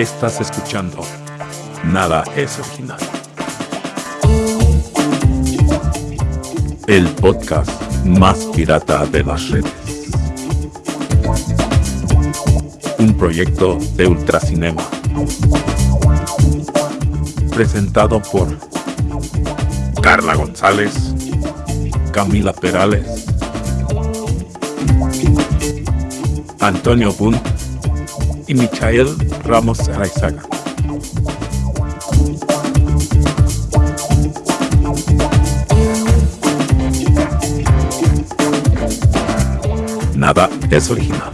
Estás escuchando Nada es original. El podcast más pirata de las redes. Un proyecto de Ultracinema. Presentado por Carla González, Camila Perales, Antonio Bunt y Michael Ramos Araizaga. Nada es original.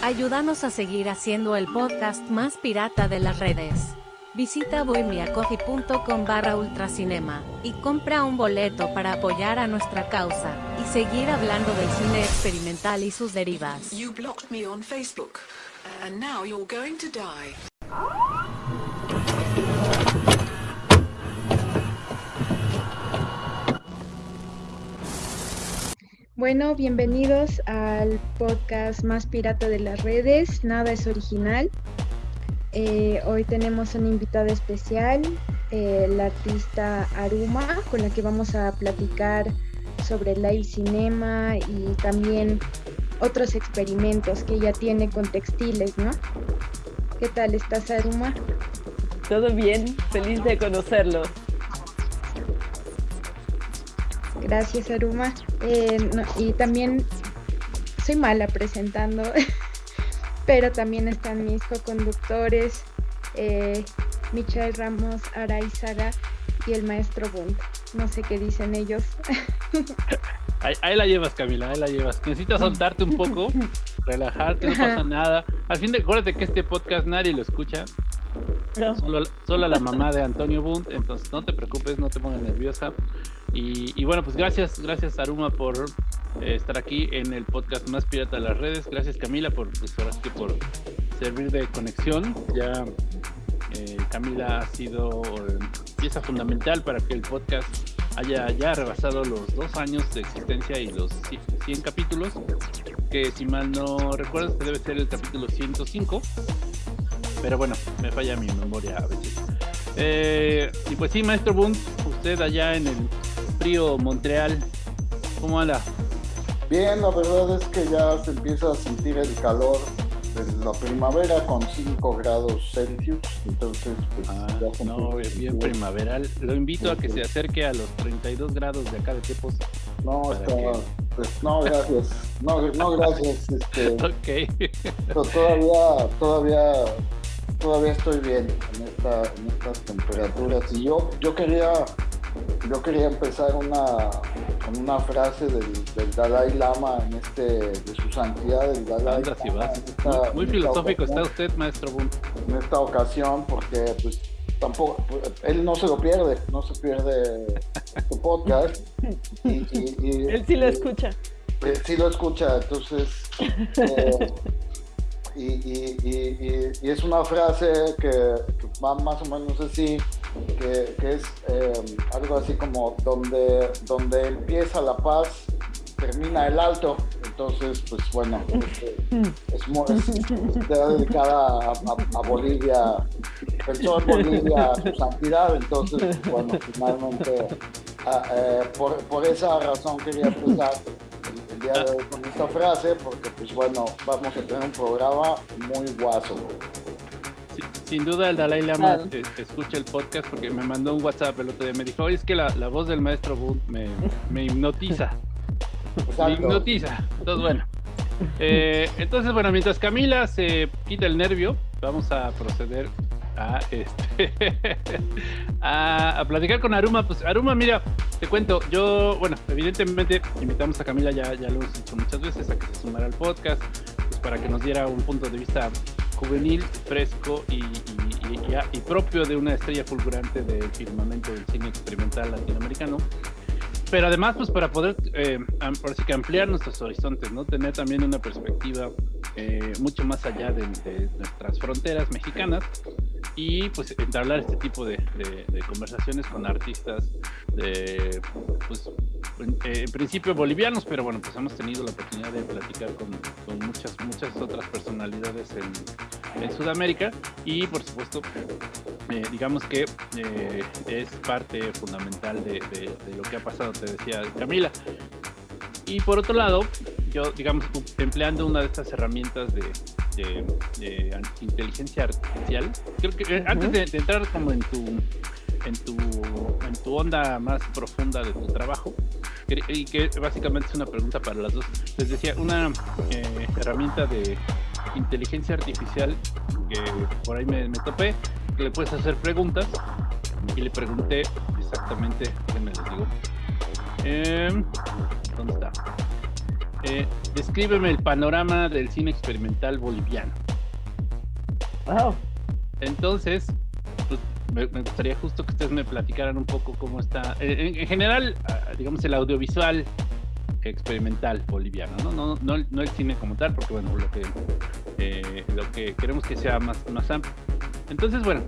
Ayúdanos a seguir haciendo el podcast más pirata de las redes. Visita bohemiacoffee.com barra ultracinema y compra un boleto para apoyar a nuestra causa y seguir hablando del cine experimental y sus derivas. You blocked me on Facebook, and now you're going to die. Bueno, bienvenidos al podcast más pirata de las redes, Nada es original. Eh, hoy tenemos una invitada especial, eh, la artista Aruma, con la que vamos a platicar sobre live cinema y también otros experimentos que ella tiene con textiles, ¿no? ¿Qué tal estás, Aruma? Todo bien, feliz de conocerlo. Gracias, Aruma. Eh, no, y también soy mala presentando, pero también están mis co-conductores, eh, Michael Ramos Araizaga y el maestro Bunt. No sé qué dicen ellos. Ahí, ahí, la llevas, Camila, ahí la llevas. Necesitas soltarte un poco, relajarte, no pasa nada. Al fin de acuérdate que este podcast nadie lo escucha. No. Solo, solo, la mamá de Antonio Bunt, entonces no te preocupes, no te pongas nerviosa. Y, bueno, pues gracias, gracias Aruma por eh, estar aquí en el podcast más pirata de las redes. Gracias Camila por, pues, que por servir de conexión. Ya eh, Camila ha sido eh, pieza fundamental para que el podcast haya ya rebasado los dos años de existencia y los 100 capítulos, que si mal no recuerdo este debe ser el capítulo 105, pero bueno, me falla mi memoria a veces. Y pues sí, maestro Bunt, usted allá en el frío Montreal, ¿cómo anda? Bien, la verdad es que ya se empieza a sentir el calor de la primavera con 5 grados Celsius, entonces pues ah, ya no, bien primaveral. Lo invito a que se acerque a los 32 grados de acá de Tepos. No, está, que... pues, no, gracias. No, no gracias. Este, ok. todavía, todavía, todavía estoy bien en, esta, en estas temperaturas. Y yo, yo quería yo quería empezar una, con una frase del, del, Dalai Lama en este, de su santidad del Dalai Anda, si vas. Esta, muy, muy filosófico está usted, maestro Boone. En esta ocasión, porque pues tampoco, él no se lo pierde, no se pierde su podcast. Y, y, y, él sí lo escucha. Él sí lo escucha, entonces... Eh, y, y, y, y, es una frase que, que, va más o menos así, que, es eh, algo así como donde, donde empieza la paz, termina el alto. Entonces, pues bueno, es, es, es dedicada a, a, a, Bolivia, pensó en Bolivia su santidad, entonces, bueno, finalmente, a, eh, por, por esa razón quería empezar el día de hoy con esta frase, porque pues bueno, vamos a tener un programa muy guaso. Sin duda el Dalai Lama claro. te, te escucha el podcast porque me mandó un WhatsApp el otro día, me dijo, oye, es que la, la voz del maestro Boone me, me hipnotiza. Exacto. Me hipnotiza. Entonces, bueno. Eh, entonces, bueno, mientras Camila se quita el nervio, vamos a proceder a, este, a, a, platicar con Aruma. Pues Aruma, mira, te cuento, yo, bueno, evidentemente invitamos a Camila, ya, ya lo hemos dicho muchas veces, a que se sumara al podcast, pues para que nos diera un punto de vista juvenil, fresco y, y, y, y propio de una estrella fulgurante del firmamento del cine experimental latinoamericano. Pero además pues para poder eh, que ampliar nuestros horizontes no tener también una perspectiva eh, mucho más allá de, de, nuestras fronteras mexicanas y pues entablar este tipo de, conversaciones con artistas de, pues, eh, en, principio bolivianos, pero bueno, pues hemos tenido la oportunidad de platicar con, muchas, muchas otras personalidades en, en Sudamérica y por supuesto, eh, digamos que eh, es parte fundamental de, lo que ha pasado, te decía Camila. Y por otro lado, yo, digamos, empleando una de estas herramientas de, de, inteligencia artificial. Creo que eh, antes de, entrar como en tu, en tu, en tu onda más profunda de tu trabajo, y que básicamente es una pregunta para las dos, les decía, una eh, herramienta de inteligencia artificial que por ahí me, topé, que le puedes hacer preguntas y le pregunté exactamente, me les digo. Em, ¿Dónde está? Eh, descríbeme el panorama del cine experimental boliviano. Wow. Entonces, pues, me, gustaría justo que ustedes me platicaran un poco cómo está, eh, en, general, ah, digamos, el audiovisual experimental boliviano, ¿no? No, no, no el cine como tal, porque bueno, lo que, eh, lo que queremos que sea más, más amplio. Entonces, bueno,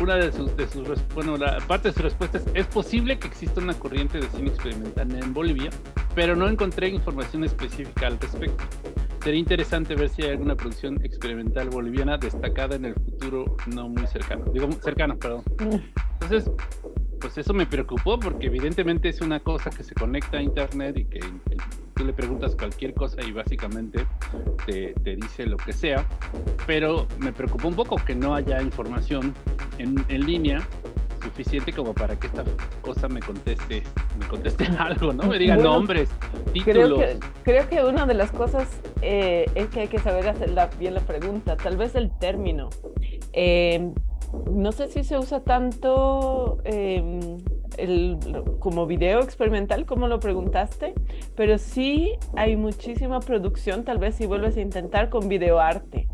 una de sus, de sus, bueno, la parte de sus respuestas es posible que exista una corriente de cine experimental en Bolivia, pero no encontré información específica al respecto. Sería interesante ver si hay alguna producción experimental boliviana destacada en el futuro no muy cercano. Digo, cercano, perdón. Entonces, pues eso me preocupó porque evidentemente es una cosa que se conecta a internet y que, tú le preguntas cualquier cosa y básicamente te, te, dice lo que sea. Pero me preocupó un poco que no haya información en, en línea suficiente como para que esta cosa me conteste, me conteste algo, ¿no? Me diga nombres, títulos. Creo que, creo que una de las cosas eh, es que hay que saber hacer bien la pregunta, tal vez el término. Eh, no sé si se usa tanto em, el, como video experimental, como lo preguntaste, pero sí hay muchísima producción, tal vez si vuelves a intentar con videoarte.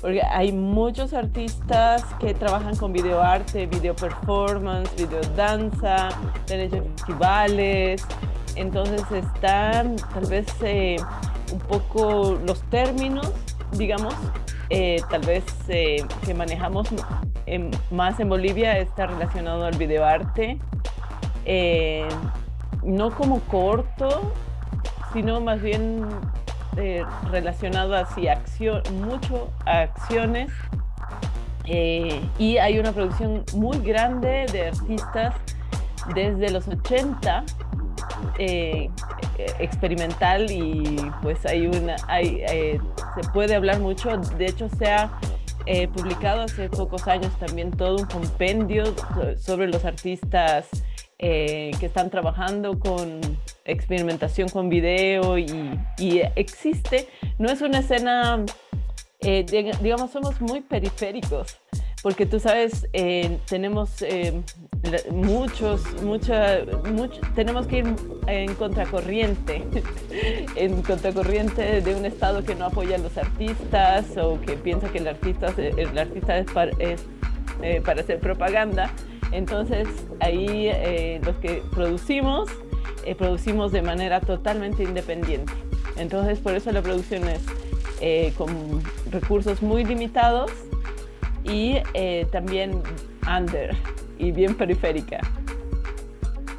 Porque hay muchos artistas que trabajan con videoarte, video performance, video danza, han festivales. Entonces están tal vez eh, un poco los términos, digamos, eh, tal vez eh, que manejamos más en Bolivia está relacionado al videoarte. no como corto, sino más bien eh, relacionado hacia acción, mucho a acciones. Eh, y hay una producción muy grande de artistas desde los 80 eh, experimental y pues hay una hay, se puede hablar mucho. De hecho se ha publicado hace pocos años también todo un compendio sobre los artistas que están trabajando con experimentación con video y, existe, no es una escena, eh, digamos, somos muy periféricos, porque tú sabes, eh, tenemos eh, muchos, mucha, tenemos que ir en contracorriente, en contracorriente de un Estado que no apoya a los artistas o que piensa que el artista, el artista es para, es, para hacer propaganda. Entonces ahí los que producimos eh, producimos de manera totalmente independiente. Entonces, por eso la producción es eh, con recursos muy limitados y eh, también under y bien periférica.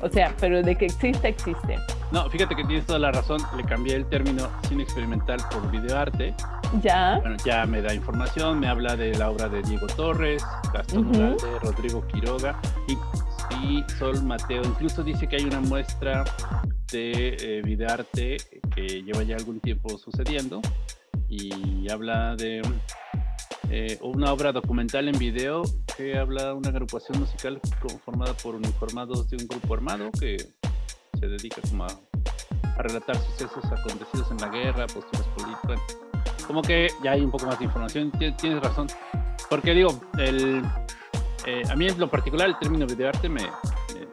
O sea, pero de que existe, existe. No, fíjate que tienes toda la razón. Le cambié el término cine experimental por videoarte. Ya. Bueno, ya me da información, me habla de la obra de Diego Torres, Gastón uh Rodrigo Quiroga y y Sol Mateo. Incluso dice que hay una muestra de eh, videoarte que lleva ya algún tiempo sucediendo y habla de eh, una obra documental en video que habla una agrupación musical conformada por uniformados de un grupo armado que se dedica como a, relatar sucesos acontecidos en la guerra, posturas políticas. Como que ya hay un poco más de información, tienes razón. Porque digo, el, eh, a mí en lo particular el término videoarte me, me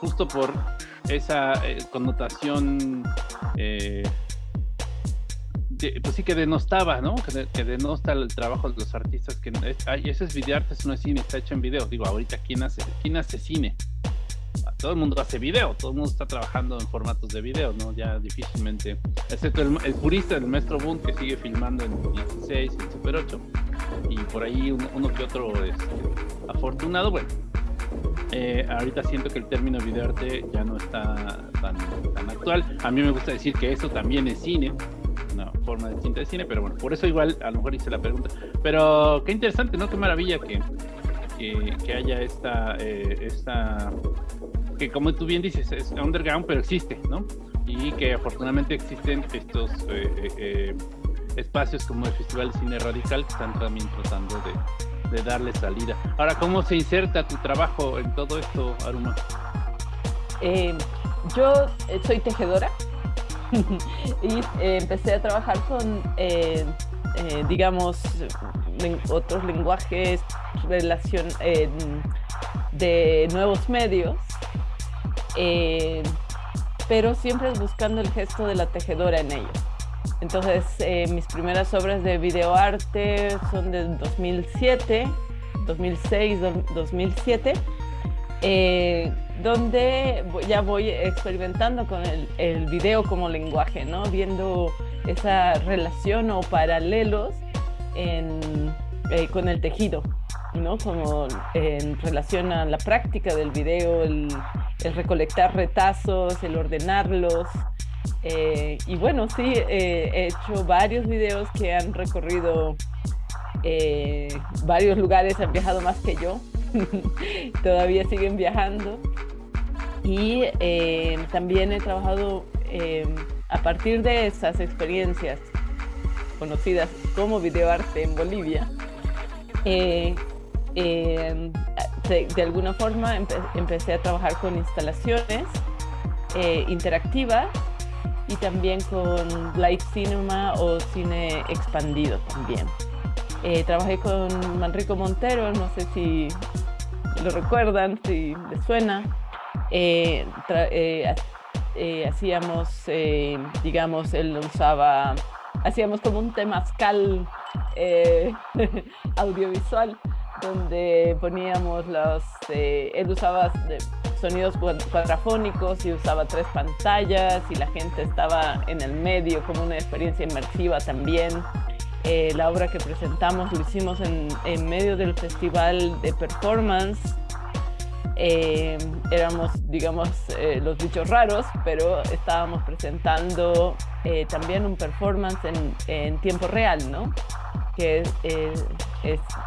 justo por esa eh, connotación pues sí que denostaba, ¿no? Que, denosta el trabajo de los artistas que ay, ese es videoarte, eso no es cine, está hecho en video. Digo, ahorita quién hace, quién hace cine? Todo el mundo hace video, todo el mundo está trabajando en formatos de video, ¿no? Ya difícilmente, excepto el, purista del maestro Boone que sigue filmando en 16 y Super 8 y por ahí uno, que otro este, afortunado, bueno, eh, ahorita siento que el término videoarte ya no está tan, tan, actual. A mí me gusta decir que eso también es cine, forma distinta de cine, pero bueno, por eso igual a lo mejor hice la pregunta. Pero qué interesante, ¿no? Qué maravilla que, que, haya esta, eh, esta, que como tú bien dices, es underground, pero existe, ¿no? Y que afortunadamente existen estos eh, espacios como el Festival de Cine Radical que están también tratando de de darle salida. Ahora, ¿cómo se inserta tu trabajo en todo esto, Aruma? Eh, yo eh, soy tejedora y eh, empecé a trabajar con, digamos, otros lenguajes, relación de nuevos medios, pero siempre buscando el gesto de la tejedora en ellos. Entonces, eh, mis primeras obras de videoarte son de 2007, 2006, 2007, donde ya voy experimentando con el, video como lenguaje, ¿no? Viendo esa relación o paralelos en, eh, con el tejido, ¿no? Como en relación a la práctica del video, el recolectar retazos, el ordenarlos, eh, y bueno, sí, eh, he hecho varios videos que han recorrido eh, varios lugares, han viajado más que yo, todavía siguen viajando. Y también he trabajado a partir de esas experiencias conocidas como videoarte en Bolivia. de, alguna forma empecé a trabajar con instalaciones interactivas y también con light cinema o cine expandido también. Eh, trabajé con Manrico Montero, no sé si lo recuerdan, si les suena. Eh, eh, hacíamos, digamos, él usaba, hacíamos como un temazcal audiovisual donde poníamos los, él usaba sonidos cuadrafónicos y usaba tres pantallas y la gente estaba en el medio como una experiencia inmersiva también. Eh, la obra que presentamos lo hicimos en, en medio del festival de performance. Eh, éramos, digamos, eh, los bichos raros, pero estábamos presentando también un performance en, en, tiempo real, ¿no? Que es,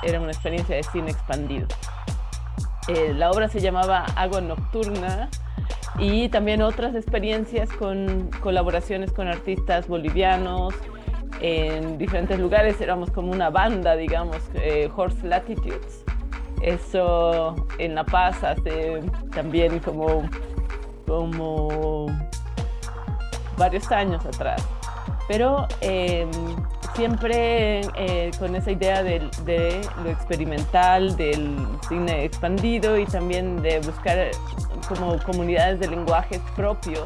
era una experiencia de cine expandido. Eh, la obra se llamaba Agua Nocturna y también otras experiencias con colaboraciones con artistas bolivianos en diferentes lugares. Éramos como una banda, digamos, eh, Horse Latitudes. Eso en La Paz hace también como, como varios años atrás. Pero em, siempre eh, con esa idea de, lo experimental, del cine expandido y también de buscar como comunidades de lenguajes propios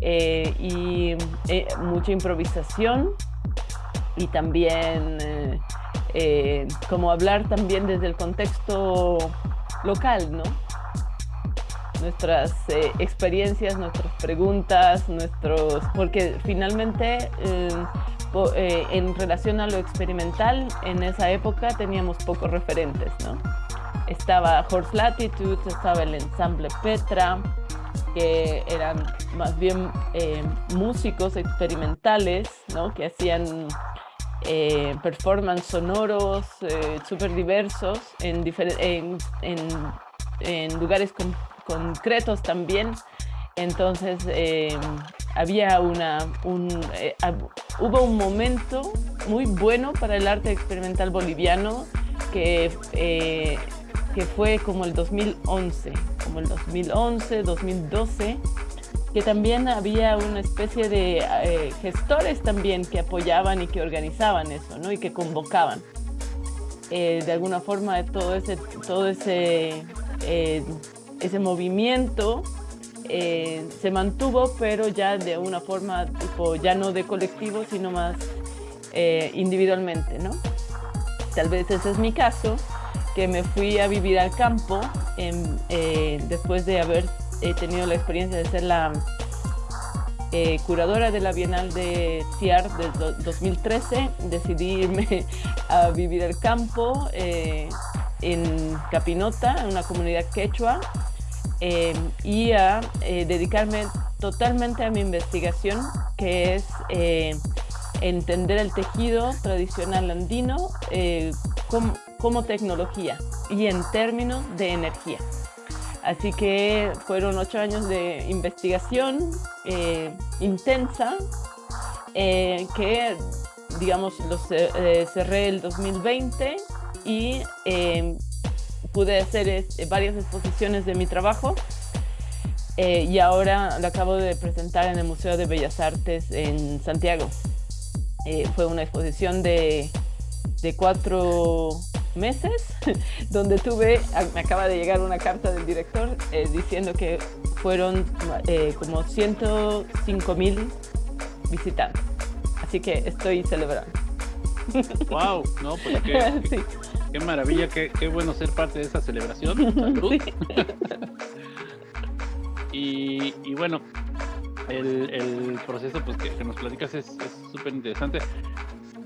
eh, y eh, mucha improvisación y también como hablar también desde el contexto local, ¿no? nuestras experiencias, nuestras preguntas, nuestros, porque finalmente eh, en relación a lo experimental, en esa época teníamos pocos referentes, ¿no? Estaba Horse Latitude, estaba el ensamble Petra, que eran más bien eh, músicos experimentales, ¿no? Que hacían eh, performance sonoros súper diversos en, lugares concretos también. Entonces, había una, un, eh, hubo un momento muy bueno para el arte experimental boliviano que, eh, que fue como el 2011, como el 2011, 2012, que también había una especie de eh, gestores también que apoyaban y que organizaban eso, ¿no? Y que convocaban. de alguna forma todo ese, todo ese, ese movimiento eh, se mantuvo, pero ya de una forma tipo, ya no de colectivo, sino más eh, individualmente, ¿no? Tal vez ese es mi caso, que me fui a vivir al campo eh, después de haber tenido la experiencia de ser la, curadora de la Bienal de TIAR del 2013, decidí irme a vivir al campo eh, en Capinota, en una comunidad quechua, eh, y a dedicarme totalmente a mi investigación, que es entender el tejido tradicional andino como, como tecnología y en términos de energía. Así que fueron ocho años de investigación eh, intensa eh, que, digamos, los eh, cerré el 2020 y pude hacer varias exposiciones de mi trabajo y ahora lo acabo de presentar en el Museo de Bellas Artes en Santiago. fue una exposición de, de cuatro meses, donde tuve, me acaba de llegar una carta del director eh, diciendo que fueron eh, como 105 mil visitantes. Así que estoy celebrando. ¡Wow! No, pues qué, qué, maravilla, qué, qué, bueno ser parte de esa celebración. y, y, bueno, el, el, proceso pues, que, nos platicas es súper interesante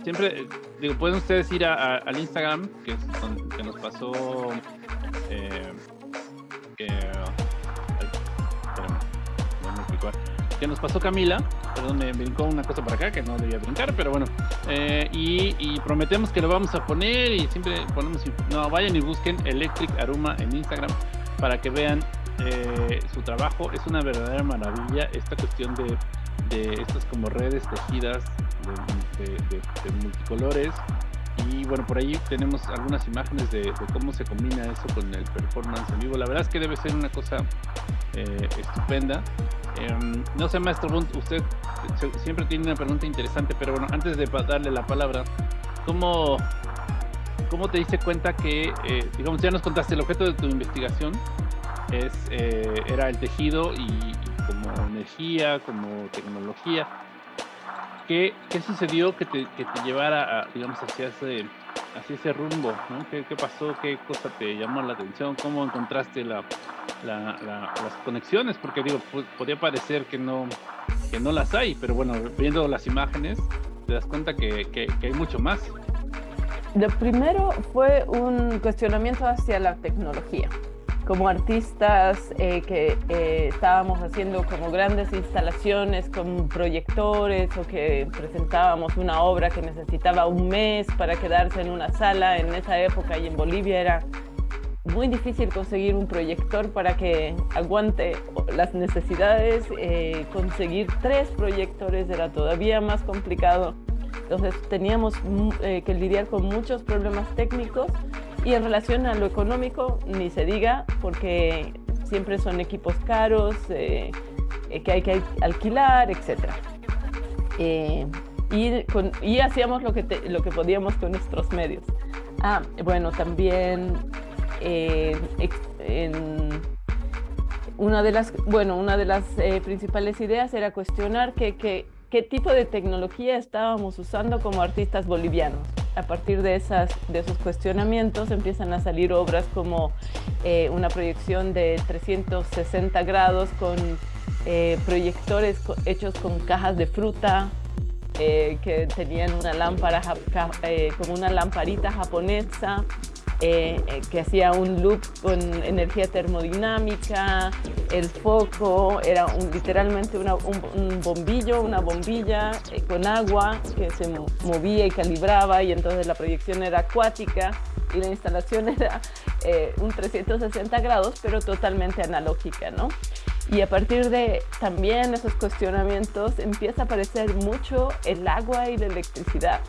siempre, digo, pueden ustedes ir al Instagram, que, es que nos pasó. Eh, que, que nos pasó Camila, perdón, me brincó una cosa para acá que no debía brincar, pero bueno, eh, y, prometemos que lo vamos a poner y siempre ponemos, no, vayan y busquen Electric Aruma en Instagram para que vean eh, su trabajo, es una verdadera maravilla esta cuestión de, de estas como redes tejidas de, multicolores. Y bueno, por ahí tenemos algunas imágenes de, cómo se combina eso con el performance en vivo. La verdad es que debe ser una cosa eh, estupenda. Em, no sé, maestro Bunt, usted siempre tiene una pregunta interesante, pero bueno, antes de darle la palabra, ¿cómo, cómo te diste cuenta que, eh, digamos, ya nos contaste el objeto de tu investigación es, eh, era el tejido y como energía, como tecnología? ¿qué, qué sucedió que te, que te llevara, a, digamos, hacia ese, hacia ese rumbo? ¿no? ¿Qué, ¿Qué, pasó? ¿Qué cosa te llamó la atención? ¿Cómo encontraste la, la, las conexiones? Porque digo, podría parecer que no, que no las hay, pero bueno, viendo las imágenes te das cuenta que, que, que hay mucho más. Lo primero fue un cuestionamiento hacia la tecnología como artistas eh, que eh, estábamos haciendo como grandes instalaciones con proyectores o que presentábamos una obra que necesitaba un mes para quedarse en una sala en esa época y en Bolivia era muy difícil conseguir un proyector para que aguante las necesidades. Eh, conseguir tres proyectores era todavía más complicado. Entonces teníamos mm, que lidiar con muchos problemas técnicos y en relación a lo económico, ni se diga, porque siempre son equipos caros eh, eh, que hay que alquilar, etc. Eh, y, hacíamos lo que, lo que podíamos con nuestros medios. Ah, bueno, también una de las, bueno, una de las principales ideas era cuestionar que, qué tipo de tecnología estábamos usando como artistas bolivianos a partir de, esas, de esos cuestionamientos empiezan a salir obras como eh, una proyección de 360 grados con eh, proyectores hechos con cajas de fruta eh, que tenían una lámpara una lamparita japonesa eh, eh, que hacía un loop con energía termodinámica, el foco era literalmente un, bombillo, una bombilla eh, con agua que se movía y calibraba y entonces la proyección era acuática y la instalación era un 360 grados pero totalmente analógica, ¿no? Y a partir de también esos cuestionamientos empieza a aparecer mucho el agua y la electricidad.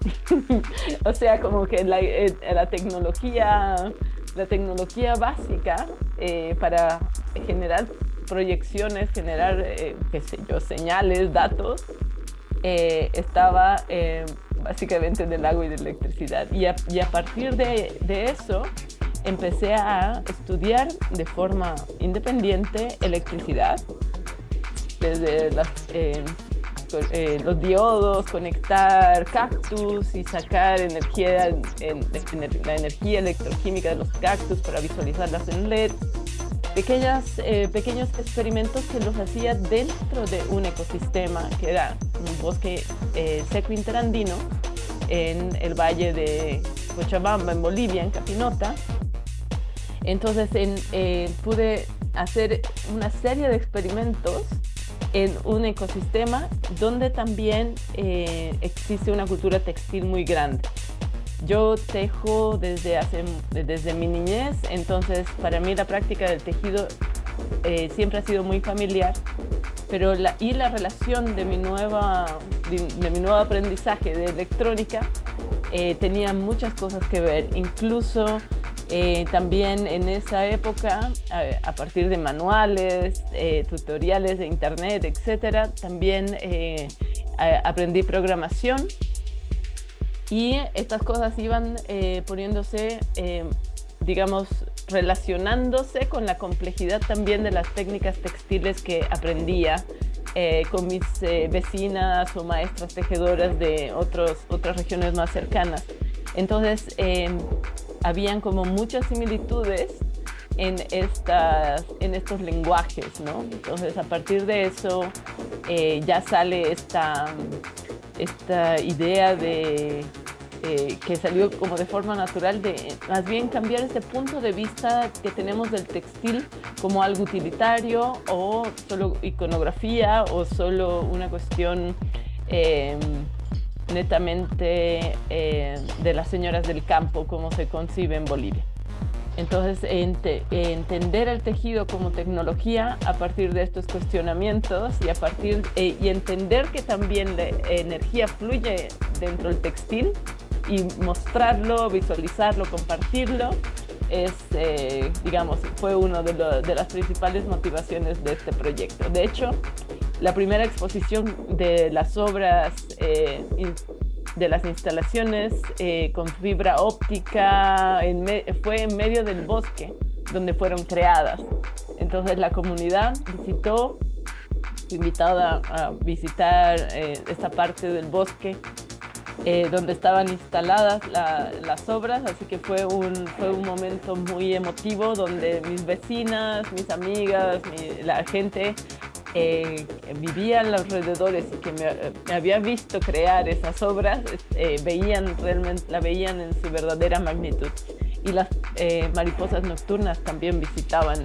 o sea, como que la, eh, la, tecnología, la tecnología básica eh, para generar proyecciones, generar, eh, qué sé yo, señales, datos, estaba básicamente del agua y de electricidad. Y a, partir de, eso empecé a estudiar de forma independiente electricidad, desde las los diodos, conectar cactus y sacar energía, en, la energía electroquímica de los cactus para visualizarlas en LED. pequeñas, eh, pequeños experimentos que los hacía dentro de un ecosistema que era un bosque eh, seco interandino en el valle de Cochabamba, en Bolivia, en Capinota. Entonces en, pude hacer una serie de experimentos en un ecosistema donde también existe una cultura textil muy grande. Yo tejo desde, hace, desde mi niñez, entonces para mí la práctica del tejido eh, siempre ha sido muy familiar, pero la, y la relación de mi, nueva, de, mi nuevo aprendizaje de electrónica eh, tenía muchas cosas que ver, incluso eh, también en esa época, a, partir de manuales, tutoriales de internet, etcétera, también aprendí programación y estas cosas iban eh, poniéndose, eh, digamos, relacionándose con la complejidad también de las técnicas textiles que aprendía eh, con mis vecinas o maestras tejedoras de otros, otras regiones más cercanas. Entonces, habían como muchas similitudes en, estas, en estos lenguajes, ¿no? Entonces, a partir de eso, ya sale esta esta idea de eh, que salió como de forma natural de más bien cambiar este punto de vista que tenemos del textil como algo utilitario o solo iconografía o solo una cuestión em, netamente eh, de las señoras del campo como se concibe en Bolivia. Entonces, entender el tejido como tecnología a partir de estos cuestionamientos y a partir eh, y entender que también la energía fluye dentro del textil y mostrarlo, visualizarlo, compartirlo, es, eh, digamos, fue una de, de, las principales motivaciones de este proyecto. De hecho, la primera exposición de las obras eh, de las instalaciones eh, con fibra óptica fue en medio del bosque donde fueron creadas. Entonces la comunidad visitó, invitada a visitar eh, esta parte del bosque eh, donde estaban instaladas las obras, así que fue un, fue un momento muy emotivo donde mis vecinas, mis amigas, la gente eh, vivía en los alrededores y que me, había visto crear esas obras, eh, veían realmente, la veían en su verdadera magnitud. Y las eh, mariposas nocturnas también visitaban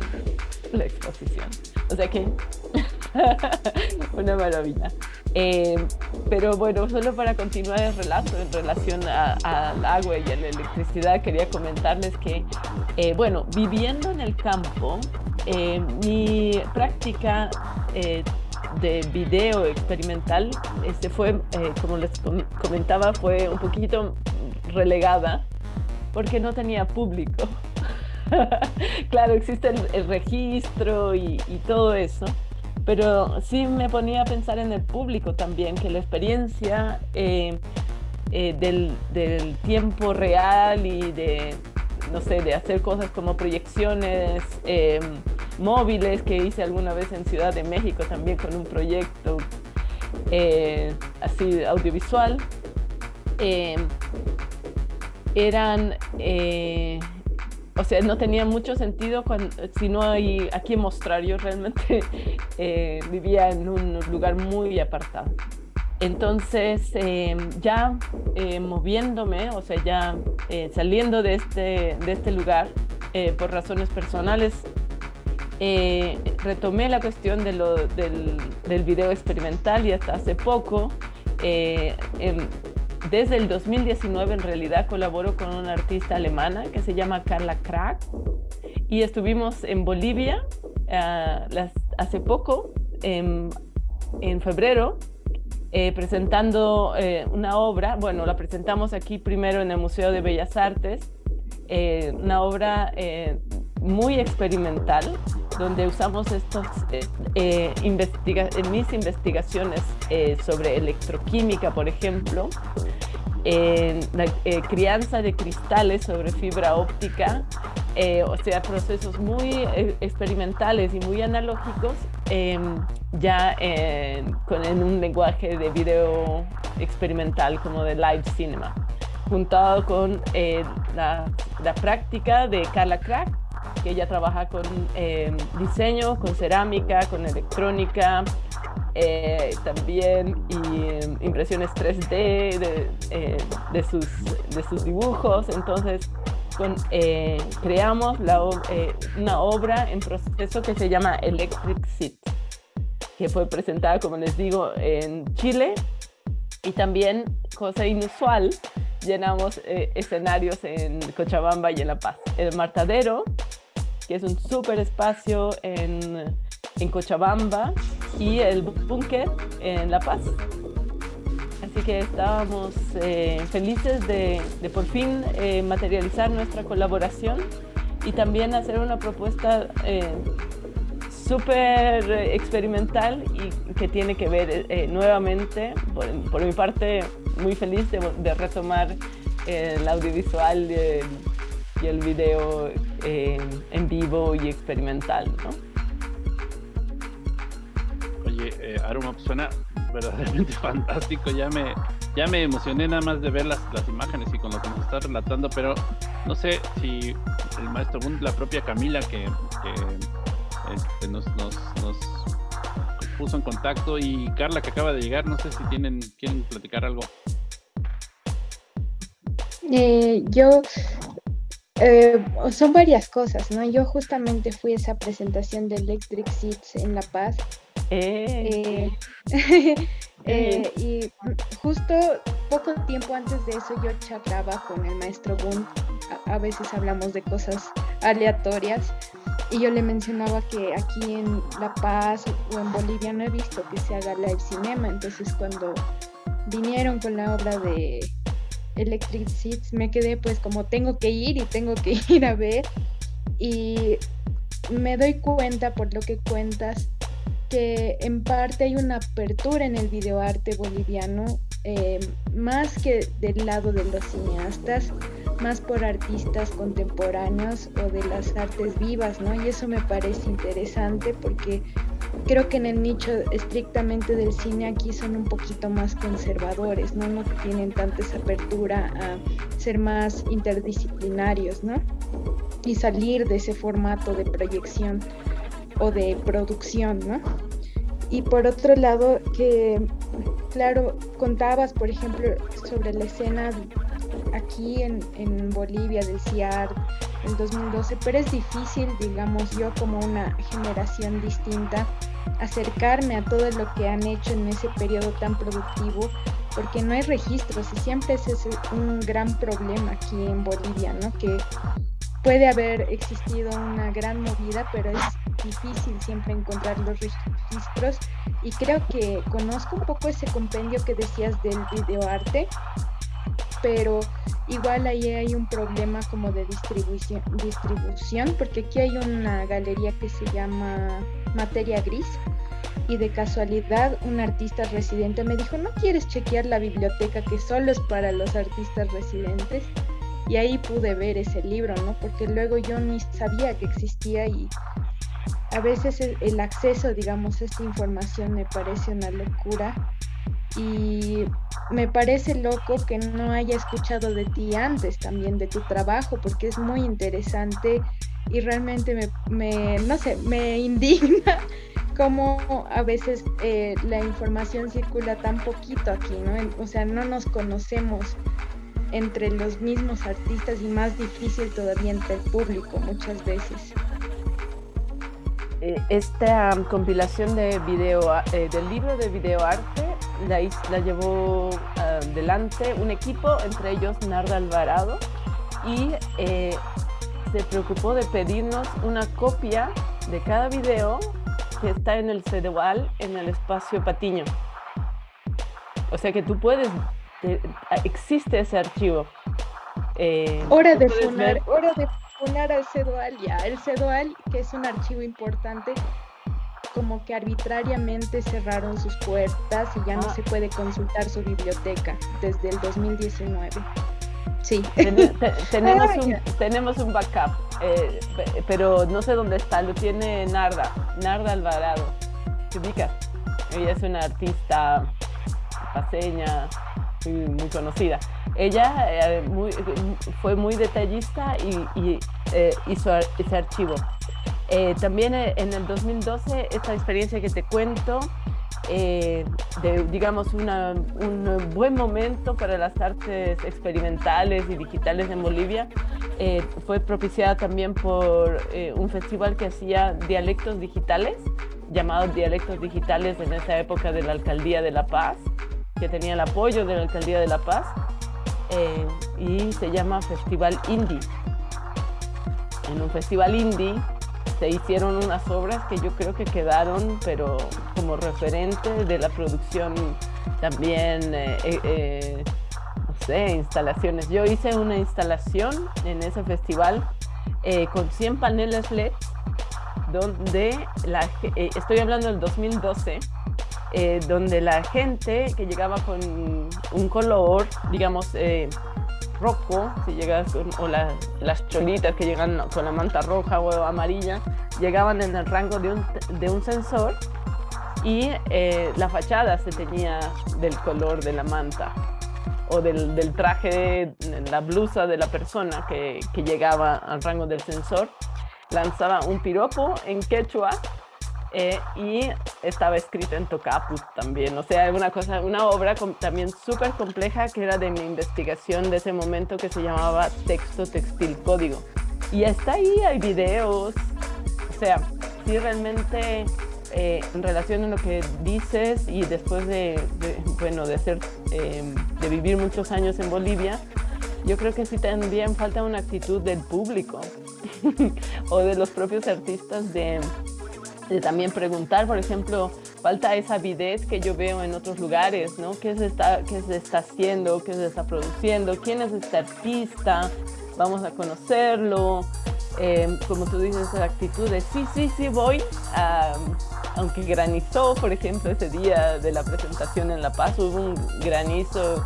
la exposición. O sea que, una maravilla. Pero bueno, solo para continuar el relato en relación al agua y a la electricidad, quería comentarles que, bueno, viviendo en el campo, mi práctica eh, de video experimental este fue, eh, como les comentaba, fue un poquito relegada porque no tenía público. claro, existe el, registro y, todo eso, pero sí me ponía a pensar en el público también, que la experiencia eh, del, del, tiempo real y de, no sé, de hacer cosas como proyecciones, móviles que hice alguna vez en Ciudad de México también con un proyecto eh, así audiovisual. Eh, eran, eh, o sea, no tenía mucho sentido si no hay a quién mostrar. Yo realmente vivía en un lugar muy apartado. Entonces, ya moviéndome, o sea, ya saliendo de este, de este lugar, por razones personales, eh, retomé la cuestión del, del, video experimental y hasta hace poco, eh, desde el 2019 en realidad colaboro con una artista alemana que se llama Carla Krack y estuvimos en Bolivia ah, hace poco, en, en febrero, eh, presentando una obra, bueno, la presentamos aquí primero en el Museo de Bellas Artes, una obra muy experimental donde usamos estos, eh, eh en mis investigaciones eh, sobre electroquímica, por ejemplo, en la eh, crianza de cristales sobre fibra óptica, o sea, procesos muy experimentales y muy analógicos, em, ya con, en un lenguaje de video experimental como de live cinema, juntado con la, la práctica de Carla Crack, que ella trabaja con eh, diseño, con cerámica, con electrónica, eh, también y, impresiones 3D de, sus, dibujos. Entonces, creamos una obra en proceso que se llama Electric Seat, que fue presentada, como les digo, en Chile y también, cosa inusual, llenamos eh, escenarios en Cochabamba y en La Paz. El Martadero, que es un súper espacio en, en, Cochabamba, y el Búnker en La Paz. Así que estábamos eh, felices de, de, por fin eh, materializar nuestra colaboración y también hacer una propuesta súper experimental y que tiene que ver eh, nuevamente, por, mi parte, muy feliz de, retomar eh, el audiovisual y el, video eh, en vivo y experimental. ¿no? Oye, Aruma, pues suena verdaderamente fantástico. Ya me, ya me emocioné nada más de ver las, las imágenes y con lo que nos estás relatando, pero no sé si el maestro la propia Camila que este, nos, nos, puso en contacto y Carla que acaba de llegar, no sé si tienen quieren platicar algo. Eh, yo eh, son varias cosas, ¿no? Yo justamente fui a esa presentación de Electric Seats en La Paz. Eh. y justo poco tiempo antes de eso yo charlaba con el maestro Boone. a veces hablamos de cosas aleatorias y yo le mencionaba que aquí en La Paz o en Bolivia no he visto que se haga live cinema, entonces cuando vinieron con la obra de Electric Seats me quedé pues como tengo que ir y tengo que ir a ver y me doy cuenta por lo que cuentas que en parte hay una apertura en el videoarte boliviano eh, más que del lado de los cineastas más por artistas contemporáneos o de las artes vivas, ¿no? Y eso me parece interesante porque creo que en el nicho estrictamente del cine aquí son un poquito más conservadores, ¿no? No tienen tanta esa apertura a ser más interdisciplinarios, ¿no? Y salir de ese formato de proyección o de producción, ¿no? Y por otro lado, que, claro, contabas, por ejemplo, sobre la escena aquí en, en Bolivia del CIAR en 2012, pero es difícil, digamos, yo como una generación distinta, acercarme a todo lo que han hecho en ese periodo tan productivo, porque no hay registros y siempre ese es un gran problema aquí en Bolivia, ¿no? Que puede haber existido una gran movida, pero es difícil siempre encontrar los registros y creo que conozco un poco ese compendio que decías del videoarte, pero igual ahí hay un problema como de distribución, distribución, porque aquí hay una galería que se llama Materia Gris y de casualidad un artista residente me dijo, ¿no quieres chequear la biblioteca que solo es para los artistas residentes? Y ahí pude ver ese libro, ¿no? Porque luego yo ni sabía que existía y a veces el, acceso, digamos, a esta información me parece una locura y me parece loco que no haya escuchado de ti antes también, de tu trabajo, porque es muy interesante y realmente me, no sé, me indigna cómo a veces eh, la información circula tan poquito aquí, ¿no? O sea, no nos conocemos entre los mismos artistas y más difícil todavía entre el público muchas veces. Eh, esta compilación de video, eh, del libro de videoarte la, la llevó adelante un equipo, entre ellos Narda Alvarado, y eh, se preocupó de pedirnos una copia de cada video que está en el CEDEWAL en el espacio Patiño. O sea que tú puedes, existe ese archivo. hora, de funar, hora de funar al CEDUAL ya. El CEDUAL, que es un archivo importante, como que arbitrariamente cerraron sus puertas y ya no ah. se puede consultar su biblioteca desde el 2019. Sí. tenemos, un, tenemos un backup, eh, pero no sé dónde está, lo tiene Narda, Narda Alvarado. ¿Te ubicas? Ella es una artista paseña, muy conocida. Ella eh, muy, fue muy detallista y, hizo ese archivo. También en el 2012, esta experiencia que te cuento, de, digamos, un buen momento para las artes experimentales y digitales en Bolivia, fue propiciada también por un festival que hacía dialectos digitales llamados dialectos digitales en esa época de la Alcaldía de La Paz, que tenía el apoyo de la Alcaldía de La Paz, eh, y se llama Festival Indie. En un festival indie se hicieron unas obras que yo creo que quedaron, pero como referente de la producción también, eh, eh, no sé, instalaciones. Yo hice una instalación en ese festival con 100 paneles LED donde la, eh, estoy hablando del 2012, eh, donde la gente que llegaba con un color, digamos, eh, rojo, si llegas o las cholitas que llegan con la manta roja o amarilla, llegaban en el rango de un, de un sensor y la fachada se tenía del color de la manta o del, del traje, la blusa de la persona que, que llegaba al rango del sensor. Lanzaba un piropo en quechua eh, y estaba escrito en tocaput también. O sea, una cosa, una obra también súper compleja que era de mi investigación de ese momento que se llamaba Texto Textil Código. Y está ahí, hay videos. O sea, sí realmente eh, en relación a lo que dices y después de, bueno, de, ser, eh, de vivir muchos años en Bolivia, yo creo que sí también falta una actitud del público o de los propios artistas de, también preguntar, por ejemplo, falta esa avidez que yo veo en otros lugares, ¿no? ¿Qué se está, qué se está haciendo? ¿Qué se está produciendo? ¿Quién es este artista? Vamos a conocerlo. Eh, como tú dices, la actitud de sí, sí, sí voy, aunque granizó, por ejemplo, ese día de la presentación en La Paz, hubo un granizo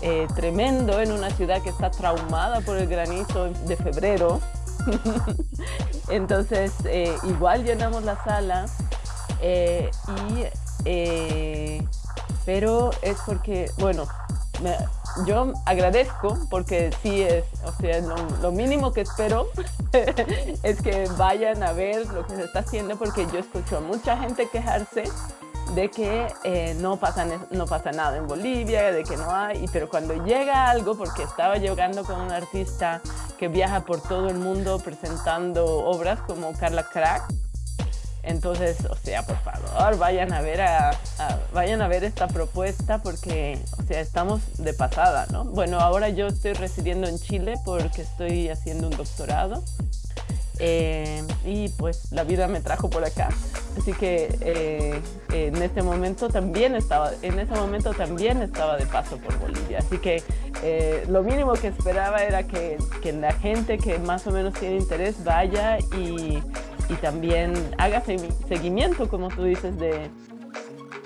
eh, tremendo en una ciudad que está traumada por el granizo de febrero. Entonces, eh, igual llenamos la sala, eh, y, pero es porque, bueno, yo agradezco porque sí es, o sea, lo, mínimo que espero es que vayan a ver lo que se está haciendo porque yo escucho a mucha gente quejarse de que eh, no, pasa, no pasa nada en Bolivia, de que no hay, pero cuando llega algo, porque estaba llegando con un artista que viaja por todo el mundo presentando obras como Carla Crack, entonces, o sea, por favor, vayan a ver a, vayan a ver esta propuesta porque, o sea, estamos de pasada, ¿no? Bueno, ahora yo estoy residiendo en Chile porque estoy haciendo un doctorado eh, y pues la vida me trajo por acá. Así que eh, en este momento también estaba, en ese momento también estaba de paso por Bolivia. Así que eh, lo mínimo que esperaba era que, que, la gente que más o menos tiene interés vaya y, y también haga seguimiento, como tú dices, de,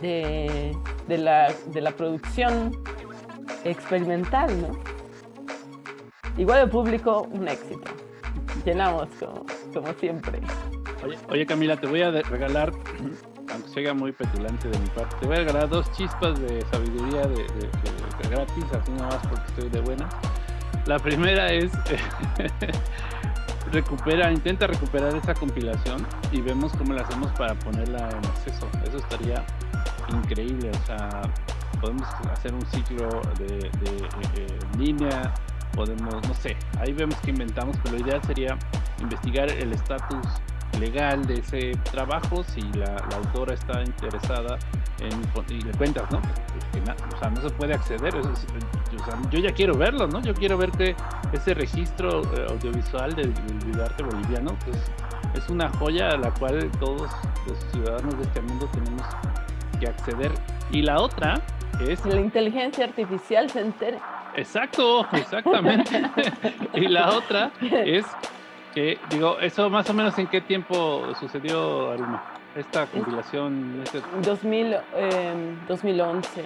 de, de, la, de la producción experimental, ¿no? Igual el público, un éxito llenamos como, siempre. Oye, Camila, te voy a regalar, aunque sea muy petulante de mi parte, te voy a regalar dos chispas de sabiduría de, gratis, así nada más porque estoy de buena. La primera es recupera, intenta recuperar esa compilación y vemos cómo la hacemos para ponerla en acceso. Eso estaría increíble, o sea, podemos hacer un ciclo de, línea podemos, no sé, ahí vemos que inventamos, pero lo ideal sería investigar el estatus legal de ese trabajo, si la, autora está interesada en, y le cuentas, ¿no? o sea, no se puede acceder, yo ya quiero verlo, ¿no? Yo quiero ver que ese registro eh, audiovisual del, videoarte boliviano, pues es una joya a la cual todos los ciudadanos de este mundo tenemos que acceder. Y la otra es... La inteligencia artificial se entera Exacto, exactamente. y la otra es que, digo, eso más o menos en qué tiempo sucedió, Aruma, esta compilación. Este... 2000, 2011,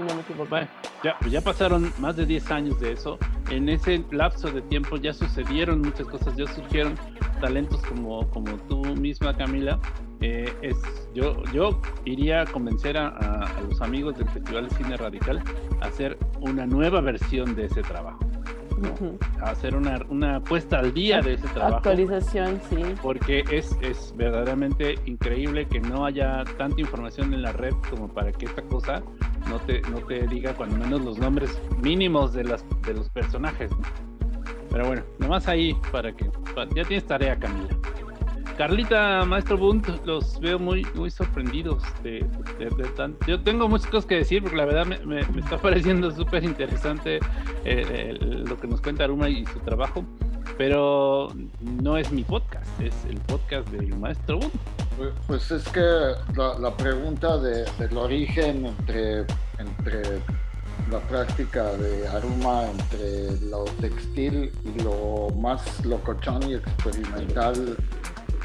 si no me equivoco. Bueno, ya, ya pasaron más de 10 años de eso. En ese lapso de tiempo ya sucedieron muchas cosas, ya surgieron talentos como, como tú misma, Camila. Eh, es, yo, yo iría a convencer a, a los amigos del Festival de Cine Radical a hacer una nueva versión de ese trabajo hacer una, una puesta al día de ese trabajo. Actualización, sí. Porque es, es verdaderamente increíble que no haya tanta información en la red como para que esta cosa no te, no te diga cuando menos los nombres mínimos de, las, de los personajes. Pero bueno, nomás ahí para que... ya tienes tarea, Camila. Carlita, Maestro Bunt, los veo muy, muy sorprendidos. De, Yo tengo muchas cosas que decir porque la verdad me, está pareciendo súper interesante eh, lo que nos cuenta Aruma y su trabajo, pero no es mi podcast, es el podcast del Maestro Bunt. Pues, pues es que la, pregunta del origen entre, entre la práctica de Aruma entre lo textil y lo más locochón y experimental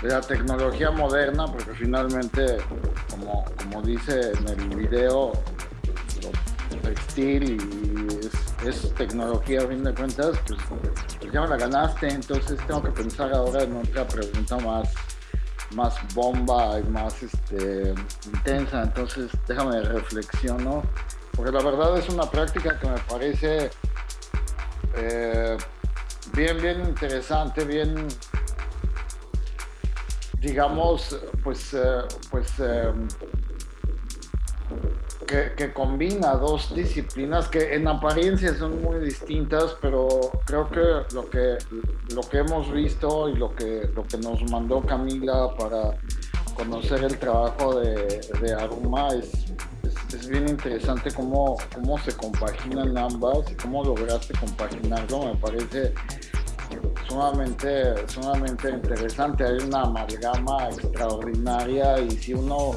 de la tecnología moderna, porque finalmente, como, como dice en el video, lo textil y es, tecnología a fin de cuentas, pues, pues, ya me la ganaste, entonces tengo que pensar ahora en otra pregunta más más bomba y más este, intensa, entonces déjame reflexiono, porque la verdad es una práctica que me parece eh, bien, bien interesante, bien digamos, pues, eh, pues eh, que, combina dos disciplinas que en apariencia son muy distintas, pero creo que lo que, lo que hemos visto y lo que, lo que nos mandó Camila para conocer el trabajo de, de Aruma es, es, bien interesante cómo, cómo se compaginan ambas y cómo lograste compaginarlo. Me parece sumamente, sumamente interesante. Hay una amalgama extraordinaria y si uno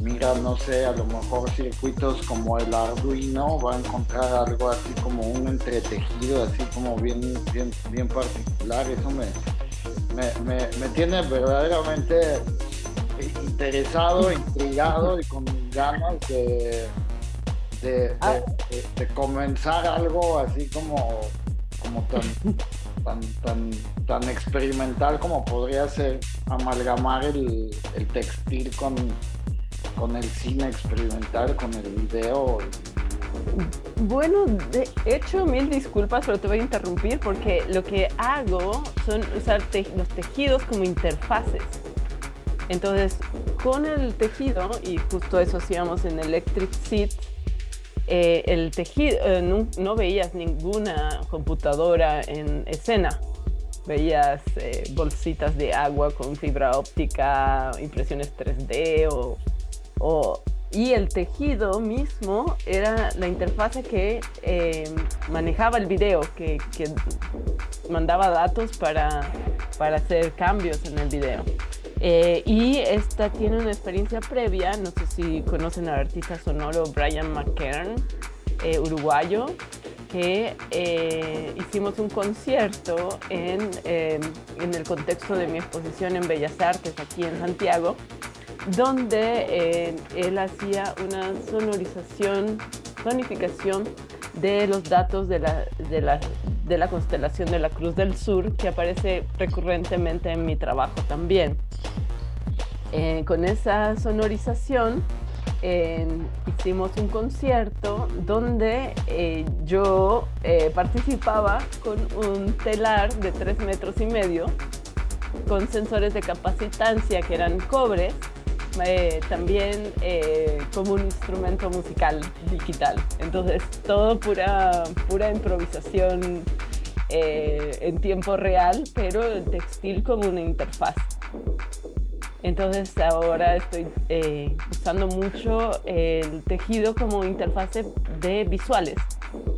mira, no sé, a lo mejor circuitos como el Arduino, va a encontrar algo así como un entretejido, así como bien, bien, bien particular. Eso me, me, tiene verdaderamente interesado, intrigado y con ganas de, de, ah. comenzar algo así como, como tan tan, tan, tan experimental como podría ser amalgamar el, textil con, con el cine experimental, con el video. Bueno, de hecho, mil disculpas, pero te voy a interrumpir porque lo que hago son usar los tejidos como interfaces. Entonces, con el tejido, y justo eso hacíamos en Electric Seat, eh, el tejido, eh, no, veías ninguna computadora en escena. Veías eh, bolsitas de agua con fibra óptica, impresiones 3D o, y el tejido mismo era la interfase que manejaba el video, que, mandaba datos para, para hacer cambios en el video. Eh, y esta tiene una experiencia previa, no sé si conocen al artista sonoro Brian McKern, eh, uruguayo, que eh, hicimos un concierto en, en, el contexto de mi exposición en Bellas Artes aquí en Santiago, donde él hacía una sonorización, sonificación de los datos de la, de, la, de la constelación de la Cruz del Sur, que aparece recurrentemente en mi trabajo también. Eh, con esa sonorización hicimos un concierto donde eh, yo eh, participaba con un telar de 3 metros y medio con sensores de capacitancia que eran cobre, también como un instrumento musical digital. Entonces todo pura, pura improvisación en tiempo real, pero el textil como una interfaz. Entonces ahora estoy eh, usando mucho el tejido como interfase de visuales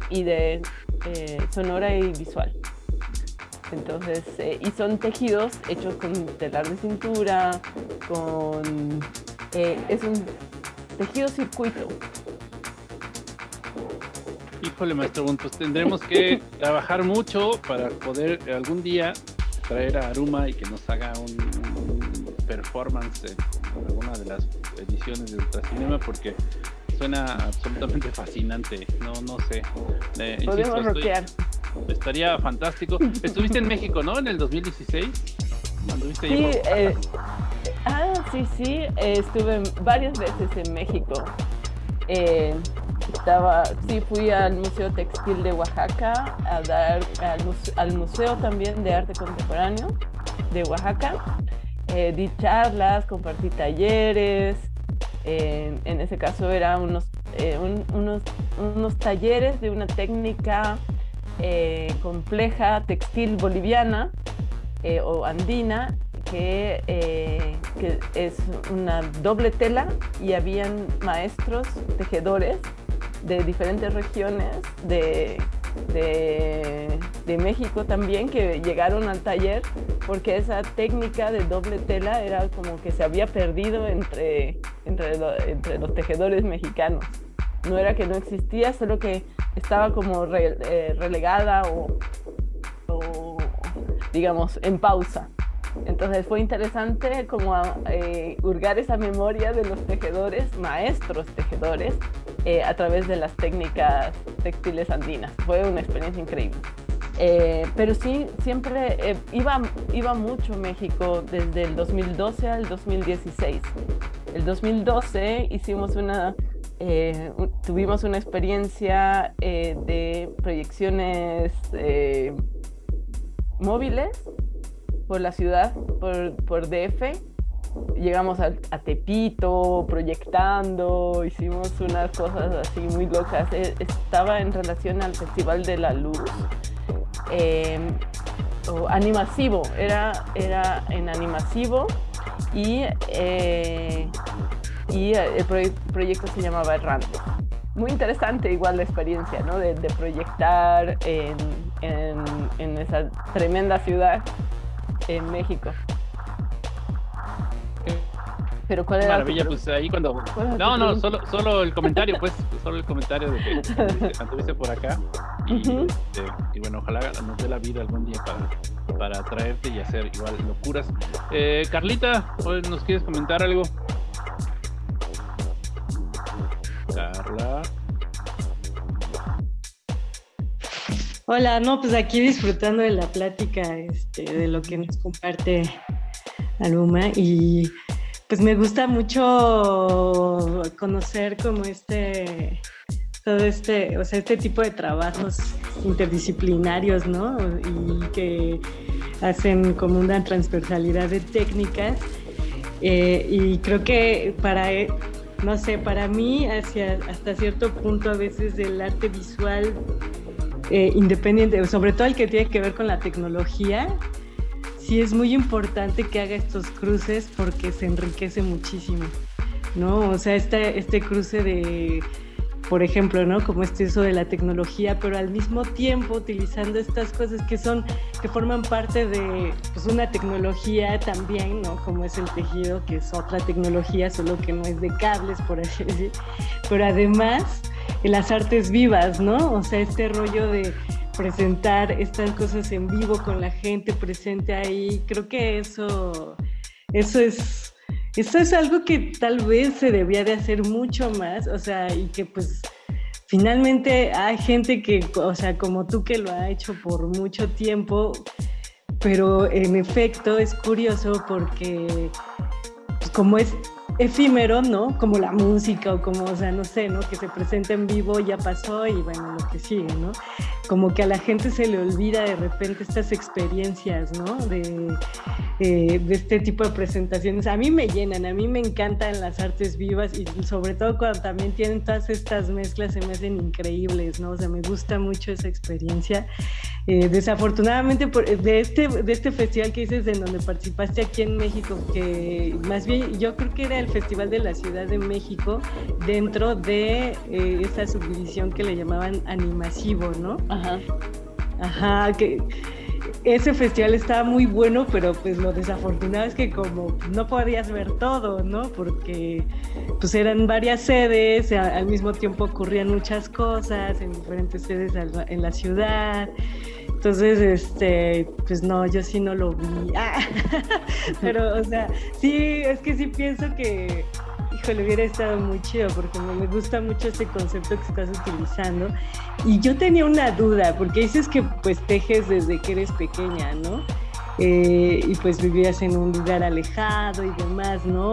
y de eh, sonora y visual. Entonces, eh, y son tejidos hechos con telar de cintura, con... es un tejido circuito. Híjole, maestro, pues tendremos que trabajar mucho para poder algún día traer a Aruma y que nos haga un performance en alguna de las ediciones de Ultracinema porque suena absolutamente fascinante. No, no sé. Eh, Podemos rockear. Estaría fantástico. Estuviste en México, ¿no? En el 2016. Sí, eh, ah, sí, sí. estuve varias veces en México. Eh, estaba, sí, fui al Museo Textil de Oaxaca, a dar al, museo, también de Arte Contemporáneo de Oaxaca. Eh, di charlas, compartí talleres. en ese caso eran unos, unos, unos talleres de una técnica compleja textil boliviana eh, o andina, que, eh, que, es una doble tela y habían maestros tejedores de diferentes regiones de, de, México también que llegaron al taller porque esa técnica de doble tela era como que se había perdido entre, entre los tejedores mexicanos. No era que no existía, solo que estaba como eh, relegada o, digamos, en pausa. Entonces fue interesante como eh, hurgar esa memoria de los tejedores, maestros tejedores, eh, a través de las técnicas textiles andinas. Fue una experiencia increíble. Eh, pero sí, siempre iba, iba mucho México desde el 2012 al 2016. El 2012 hicimos una, tuvimos una experiencia de proyecciones móviles por la ciudad, por, por DF. Llegamos a, Tepito proyectando, hicimos unas cosas así muy locas. E, estaba en relación al Festival de la Luz. Em, animasivo, era, era en animasivo y, eh, y el proyecto se llamaba Errante. Muy interesante igual la experiencia, ¿no? De, de proyectar en, en, esa tremenda ciudad en México. Pero cuál era Maravilla, pues ahí cuando. No, no, solo, solo el comentario, pues, solo el comentario de que estuviste por acá. Este, y, bueno, ojalá nos dé la vida algún día para, para traerte y hacer igual locuras. Eh, Carlita, ¿nos quieres comentar algo? Carla. Hola, no, pues aquí disfrutando de la plática, este, de lo que nos comparte Aluma y pues me gusta mucho conocer como este, todo este, o sea, este tipo de trabajos interdisciplinarios, ¿no? Y que hacen como una transversalidad de técnicas eh, y creo que para, no sé, para mí hasta cierto punto a veces el arte visual eh, independiente, sobre todo el que tiene que ver con la tecnología, sí es muy importante que haga estos cruces porque se enriquece muchísimo, ¿no? O sea, este, este cruce de, por ejemplo, ¿no? Como este uso de la tecnología, pero al mismo tiempo utilizando estas cosas que son, que forman parte de pues, una tecnología también, ¿no? Como es el tejido, que es otra tecnología, solo que no es de cables, por así decir. Pero además en las artes vivas, ¿no? O sea, este rollo de presentar estas cosas en vivo con la gente presente ahí, creo que eso, eso es, eso es algo que tal vez se debía de hacer mucho más, o sea, y que pues finalmente hay gente que, o sea, como tú que lo ha hecho por mucho tiempo, pero en efecto es curioso porque pues, como es efímero, ¿no? Como la música o como, o sea, no sé, ¿no? Que se presenta en vivo, ya pasó y bueno, lo que sigue, ¿no? Como que a la gente se le olvida de repente estas experiencias, ¿no? De, eh, de este tipo de presentaciones. A mí me llenan, a mí me encantan las artes vivas y sobre todo cuando también tienen todas estas mezclas se me hacen increíbles, ¿no? O sea, me gusta mucho esa experiencia. Eh, desafortunadamente, por, de, este, de este festival que dices, en donde participaste aquí en México, que más bien yo creo que era el Festival de la Ciudad de México dentro de eh, esa subdivisión que le llamaban animasivo, ¿no? Ajá, que ese festival estaba muy bueno, pero pues lo desafortunado es que como no podías ver todo, ¿no? Porque pues eran varias sedes, al mismo tiempo ocurrían muchas cosas en diferentes sedes en la ciudad. Entonces, este, pues no, yo sí no lo vi. Ah, pero, o sea, sí, es que sí pienso que, híjole, hubiera estado muy chido porque me gusta mucho este concepto que estás utilizando. Y yo tenía una duda, porque dices que pues tejes desde que eres pequeña, ¿no? Eh, y pues vivías en un lugar alejado y demás, ¿no?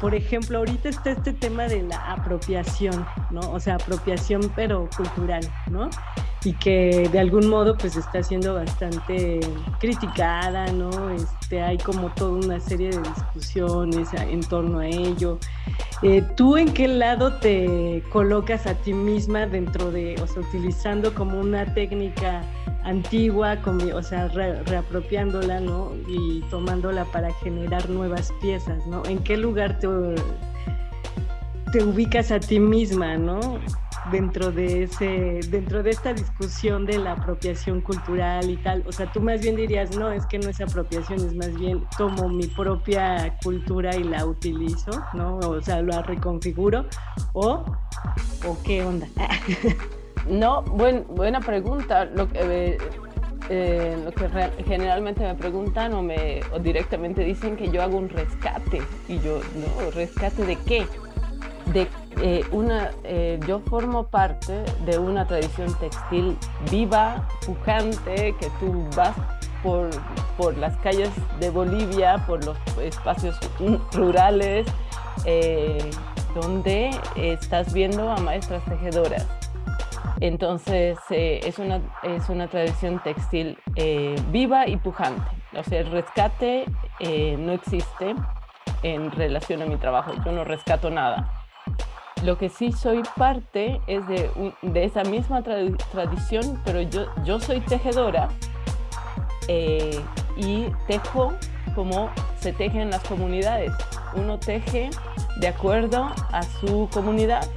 Por ejemplo, ahorita está este tema de la apropiación, ¿no? O sea, apropiación pero cultural, ¿no? Y que de algún modo pues está siendo bastante criticada, ¿no? Este, hay como toda una serie de discusiones en torno a ello. Eh, ¿Tú en qué lado te colocas a ti misma dentro de, o sea, utilizando como una técnica antigua, o sea, reapropiándola, ¿no? Y tomándola para generar nuevas piezas, ¿no? ¿En qué lugar te, te ubicas a ti misma, ¿no? Dentro de, ese, dentro de esta discusión de la apropiación cultural y tal. O sea, tú más bien dirías, no, es que no es apropiación, es más bien tomo mi propia cultura y la utilizo, ¿no? O sea, la reconfiguro. ¿O, o qué onda? No, buena pregunta. Lo eh, eh, lo que generalmente me preguntan o, me, o directamente dicen que yo hago un rescate. Y yo, no, ¿rescate de qué? De eh, una, yo formo parte de una tradición textil viva, pujante, que tú vas por, por las calles de Bolivia, por los espacios rurales, donde estás viendo a maestras tejedoras entonces eh, es, una, es una tradición textil eh, viva y pujante. O sea, el rescate eh, no existe en relación a mi trabajo. Yo no rescato nada. Lo que sí soy parte es de, de esa misma tradición, pero yo, yo soy tejedora y tejo como se teje en las comunidades. Uno teje de acuerdo a su comunidad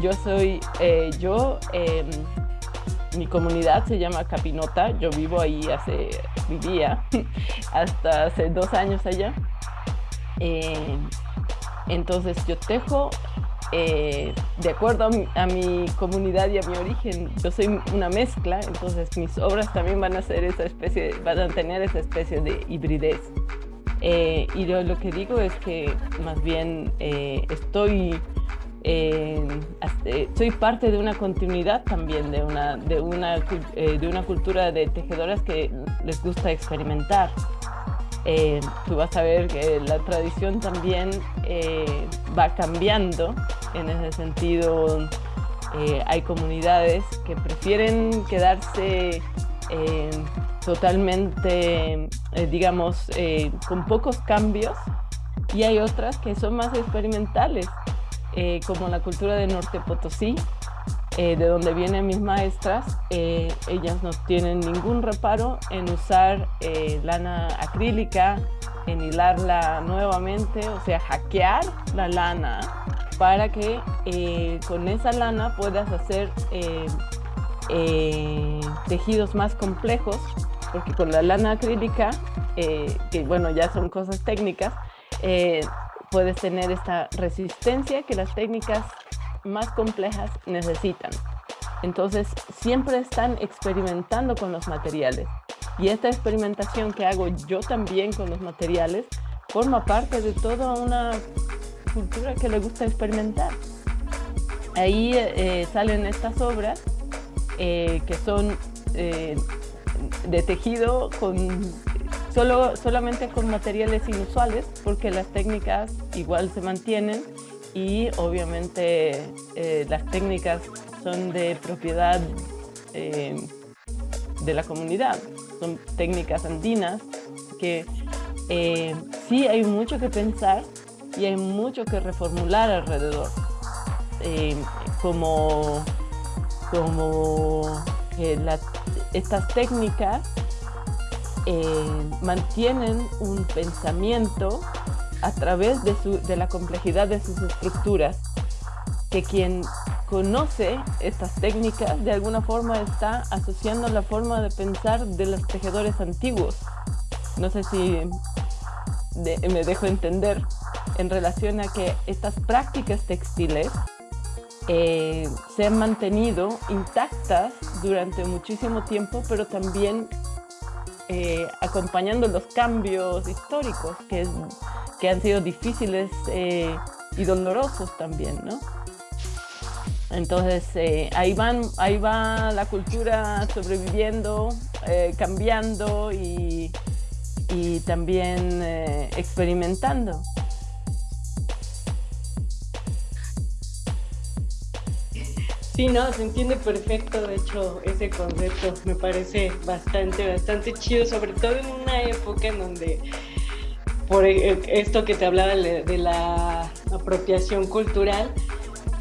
yo soy, eh, yo, em, mi comunidad se llama Capinota, yo vivo ahí hace, vivía hasta hace dos años allá. Em, entonces yo tejo eh, de acuerdo a mi, comunidad y a mi origen, yo soy una mezcla, entonces mis obras también van a ser esa especie, van a tener esa especie de hibridez. Eh, y lo, que digo es que más bien estoy eh, soy parte de una continuidad también, de una, de, una, eh, de una cultura de tejedoras que les gusta experimentar. Eh, tú vas a ver que la tradición también va cambiando en ese sentido. hay comunidades que prefieren quedarse totalmente, digamos, con pocos cambios y hay otras que son más experimentales eh, como la cultura de Norte Potosí, eh, de donde vienen mis maestras, eh, ellas no tienen ningún reparo en usar lana acrílica, en hilarla nuevamente, o sea, hackear la lana para que con esa lana puedas hacer tejidos más complejos, porque con la lana acrílica, que bueno, ya son cosas técnicas, puedes tener esta resistencia que las técnicas más complejas necesitan. Entonces, siempre están experimentando con los materiales. Y esta experimentación que hago yo también con los materiales forma parte de toda una cultura que le gusta experimentar. Ahí eh, salen estas obras eh, que son eh, de tejido con Solo, solamente con materiales inusuales porque las técnicas igual se mantienen y obviamente eh, las técnicas son de propiedad eh, de la comunidad, son técnicas andinas que eh, sí hay mucho que pensar y hay mucho que reformular alrededor. como como estas técnicas eh, mantienen un pensamiento a través de, de la complejidad de sus estructuras, que quien conoce estas técnicas de alguna forma está asociando la forma de pensar de los tejedores antiguos. No sé si me dejo entender en relación a que estas prácticas textiles eh, se han mantenido intactas durante muchísimo tiempo, pero también eh, acompañando los cambios históricos que, que han sido difíciles eh, y dolorosos también, ¿no? Entonces eh, ahí, van, ahí va la cultura sobreviviendo, cambiando y, y también experimentando. Sí, no, se entiende perfecto, de hecho, ese concepto. Me parece bastante, bastante chido, sobre todo en una época en donde por esto que te hablaba de la apropiación cultural,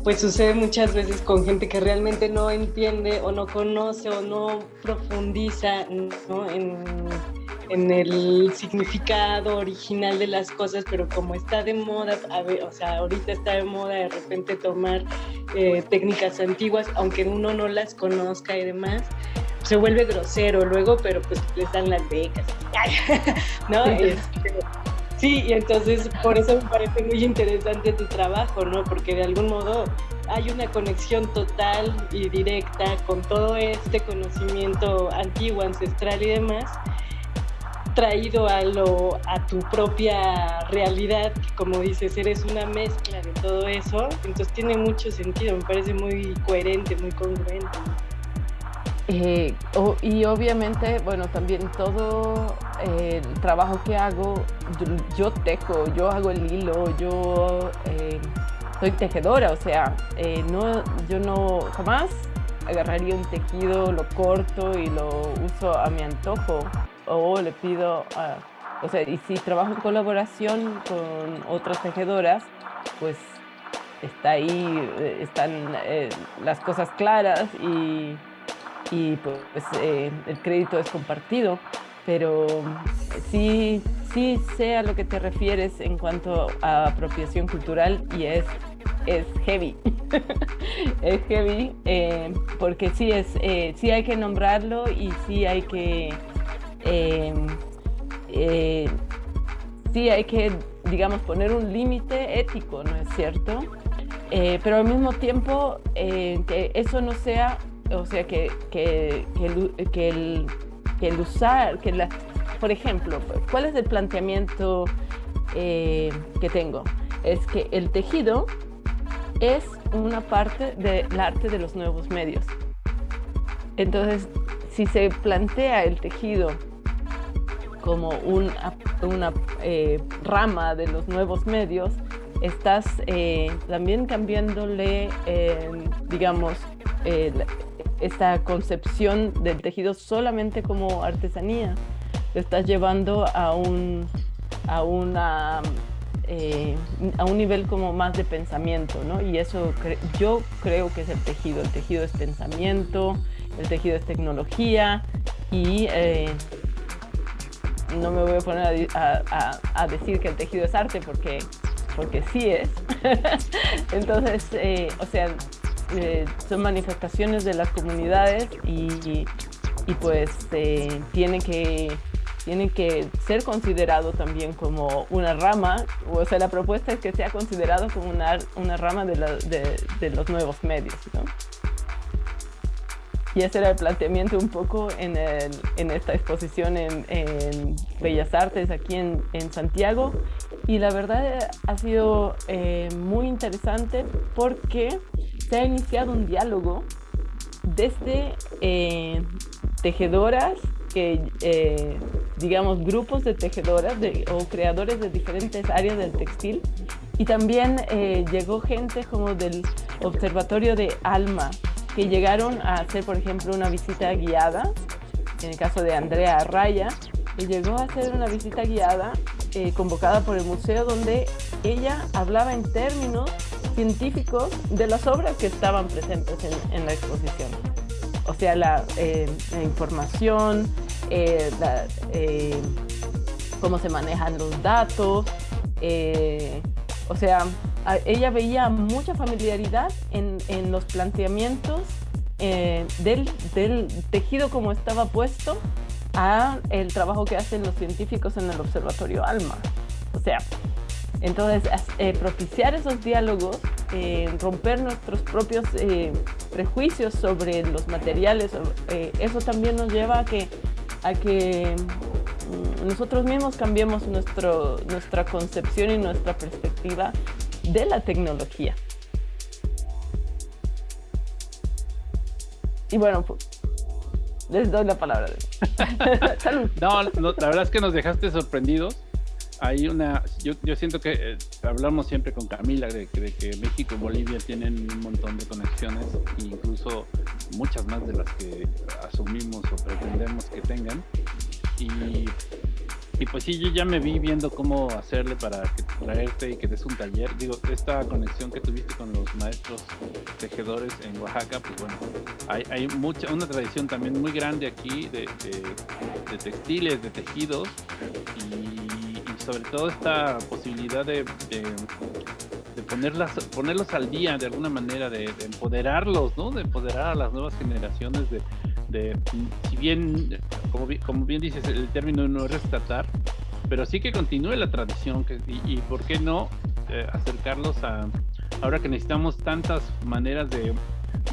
pues sucede muchas veces con gente que realmente no entiende o no conoce o no profundiza En, el significado original de las cosas, pero como está de moda, o sea, ahorita está de moda de repente tomar eh, técnicas antiguas, aunque uno no las conozca y demás, se vuelve grosero luego, pero pues les dan las becas, ¿no? Este, Sí, y entonces por eso me parece muy interesante tu trabajo, ¿no? Porque de algún modo hay una conexión total y directa con todo este conocimiento antiguo, ancestral y demás, traído a, lo, a tu propia realidad, que como dices, eres una mezcla de todo eso, entonces tiene mucho sentido, me parece muy coherente, muy congruente. Eh, y obviamente, bueno, también todo eh, el trabajo que hago, yo, tejo, yo hago el hilo, yo eh, soy tejedora, o sea, no, yo no jamás agarraría un tejido, lo corto y lo uso a mi antojo o le pido, o sea, y si trabajo en colaboración con otras tejedoras, pues está ahí, están las cosas claras y y pues eh, el crédito es compartido, pero sí, sí sé lo que te refieres en cuanto a apropiación cultural y es, es heavy. es heavy eh, porque sí, es, eh, sí hay que nombrarlo y sí hay que... sí hay que, digamos, poner un límite ético, ¿no es cierto? pero al mismo tiempo que eso no sea o sea, que, que, que, el, que, el, usar, que la, por ejemplo, ¿cuál es el planteamiento eh, que tengo? Es que el tejido es una parte del arte de los nuevos medios. Entonces, si se plantea el tejido como una, una eh, rama de los nuevos medios, estás eh, también cambiándole, digamos, esta concepción del tejido solamente como artesanía. Lo estás llevando a un, a una, eh, a un nivel como más de pensamiento, ¿no? Y eso yo creo que es el tejido. El tejido es pensamiento, el tejido es tecnología y eh, no me voy a poner a, a, decir que el tejido es arte porque, porque sí es. Entonces, eh, o sea, eh, son manifestaciones de las comunidades y, y pues eh, tiene que tiene que ser considerado también como una rama, o sea, la propuesta es que sea considerado como una, una rama de, los nuevos medios. Y ese era el planteamiento un poco en, el, en esta exposición en, en, Bellas Artes aquí en, en, Santiago. Y la verdad ha sido eh, muy interesante porque se ha iniciado un diálogo desde eh, tejedoras, que, eh, digamos, grupos de tejedoras o creadores de diferentes áreas del textil. Y también eh, llegó gente como del Observatorio de Alma, que llegaron a hacer, por ejemplo, una visita guiada, en el caso de Andrea Raya, que llegó a hacer una visita guiada convocada por el museo donde ella hablaba en términos científicos de las obras que estaban presentes en, la exposición. O sea, la, eh, información, eh, eh, cómo se manejan los datos. o sea, ella veía mucha familiaridad en, en los planteamientos del, del, tejido como estaba puesto a el trabajo que hacen los científicos en el Observatorio ALMA. O sea, entonces, eh, propiciar esos diálogos, eh, romper nuestros propios eh, prejuicios sobre los materiales, eso también nos lleva a que, a que mm, nosotros mismos cambiemos nuestro, nuestra concepción y nuestra perspectiva de la tecnología. Y bueno, pues, les doy la palabra. Salud. No, la verdad es que nos dejaste sorprendidos. Hay una, yo, yo siento que eh, hablamos siempre con Camila de, de, que México y Bolivia tienen un montón de conexiones, incluso muchas más de las que asumimos o pretendemos que tengan. Y y pues sí, yo ya me vi viendo cómo hacerle para que, traerte y que des un taller. Digo, esta conexión que tuviste con los maestros tejedores en Oaxaca, pues bueno, hay, hay mucha, una tradición también muy grande aquí de, de, textiles, de tejidos y, sobre todo esta posibilidad de, de ponerlas, ponerlos al día de alguna manera, de, empoderarlos, ¿no? De empoderar a las nuevas generaciones de, de, si bien, como bien, dices, el término no es rescatar, pero sí que continúe la tradición que, y, por qué no eh, acercarlos a, ahora que necesitamos tantas maneras de,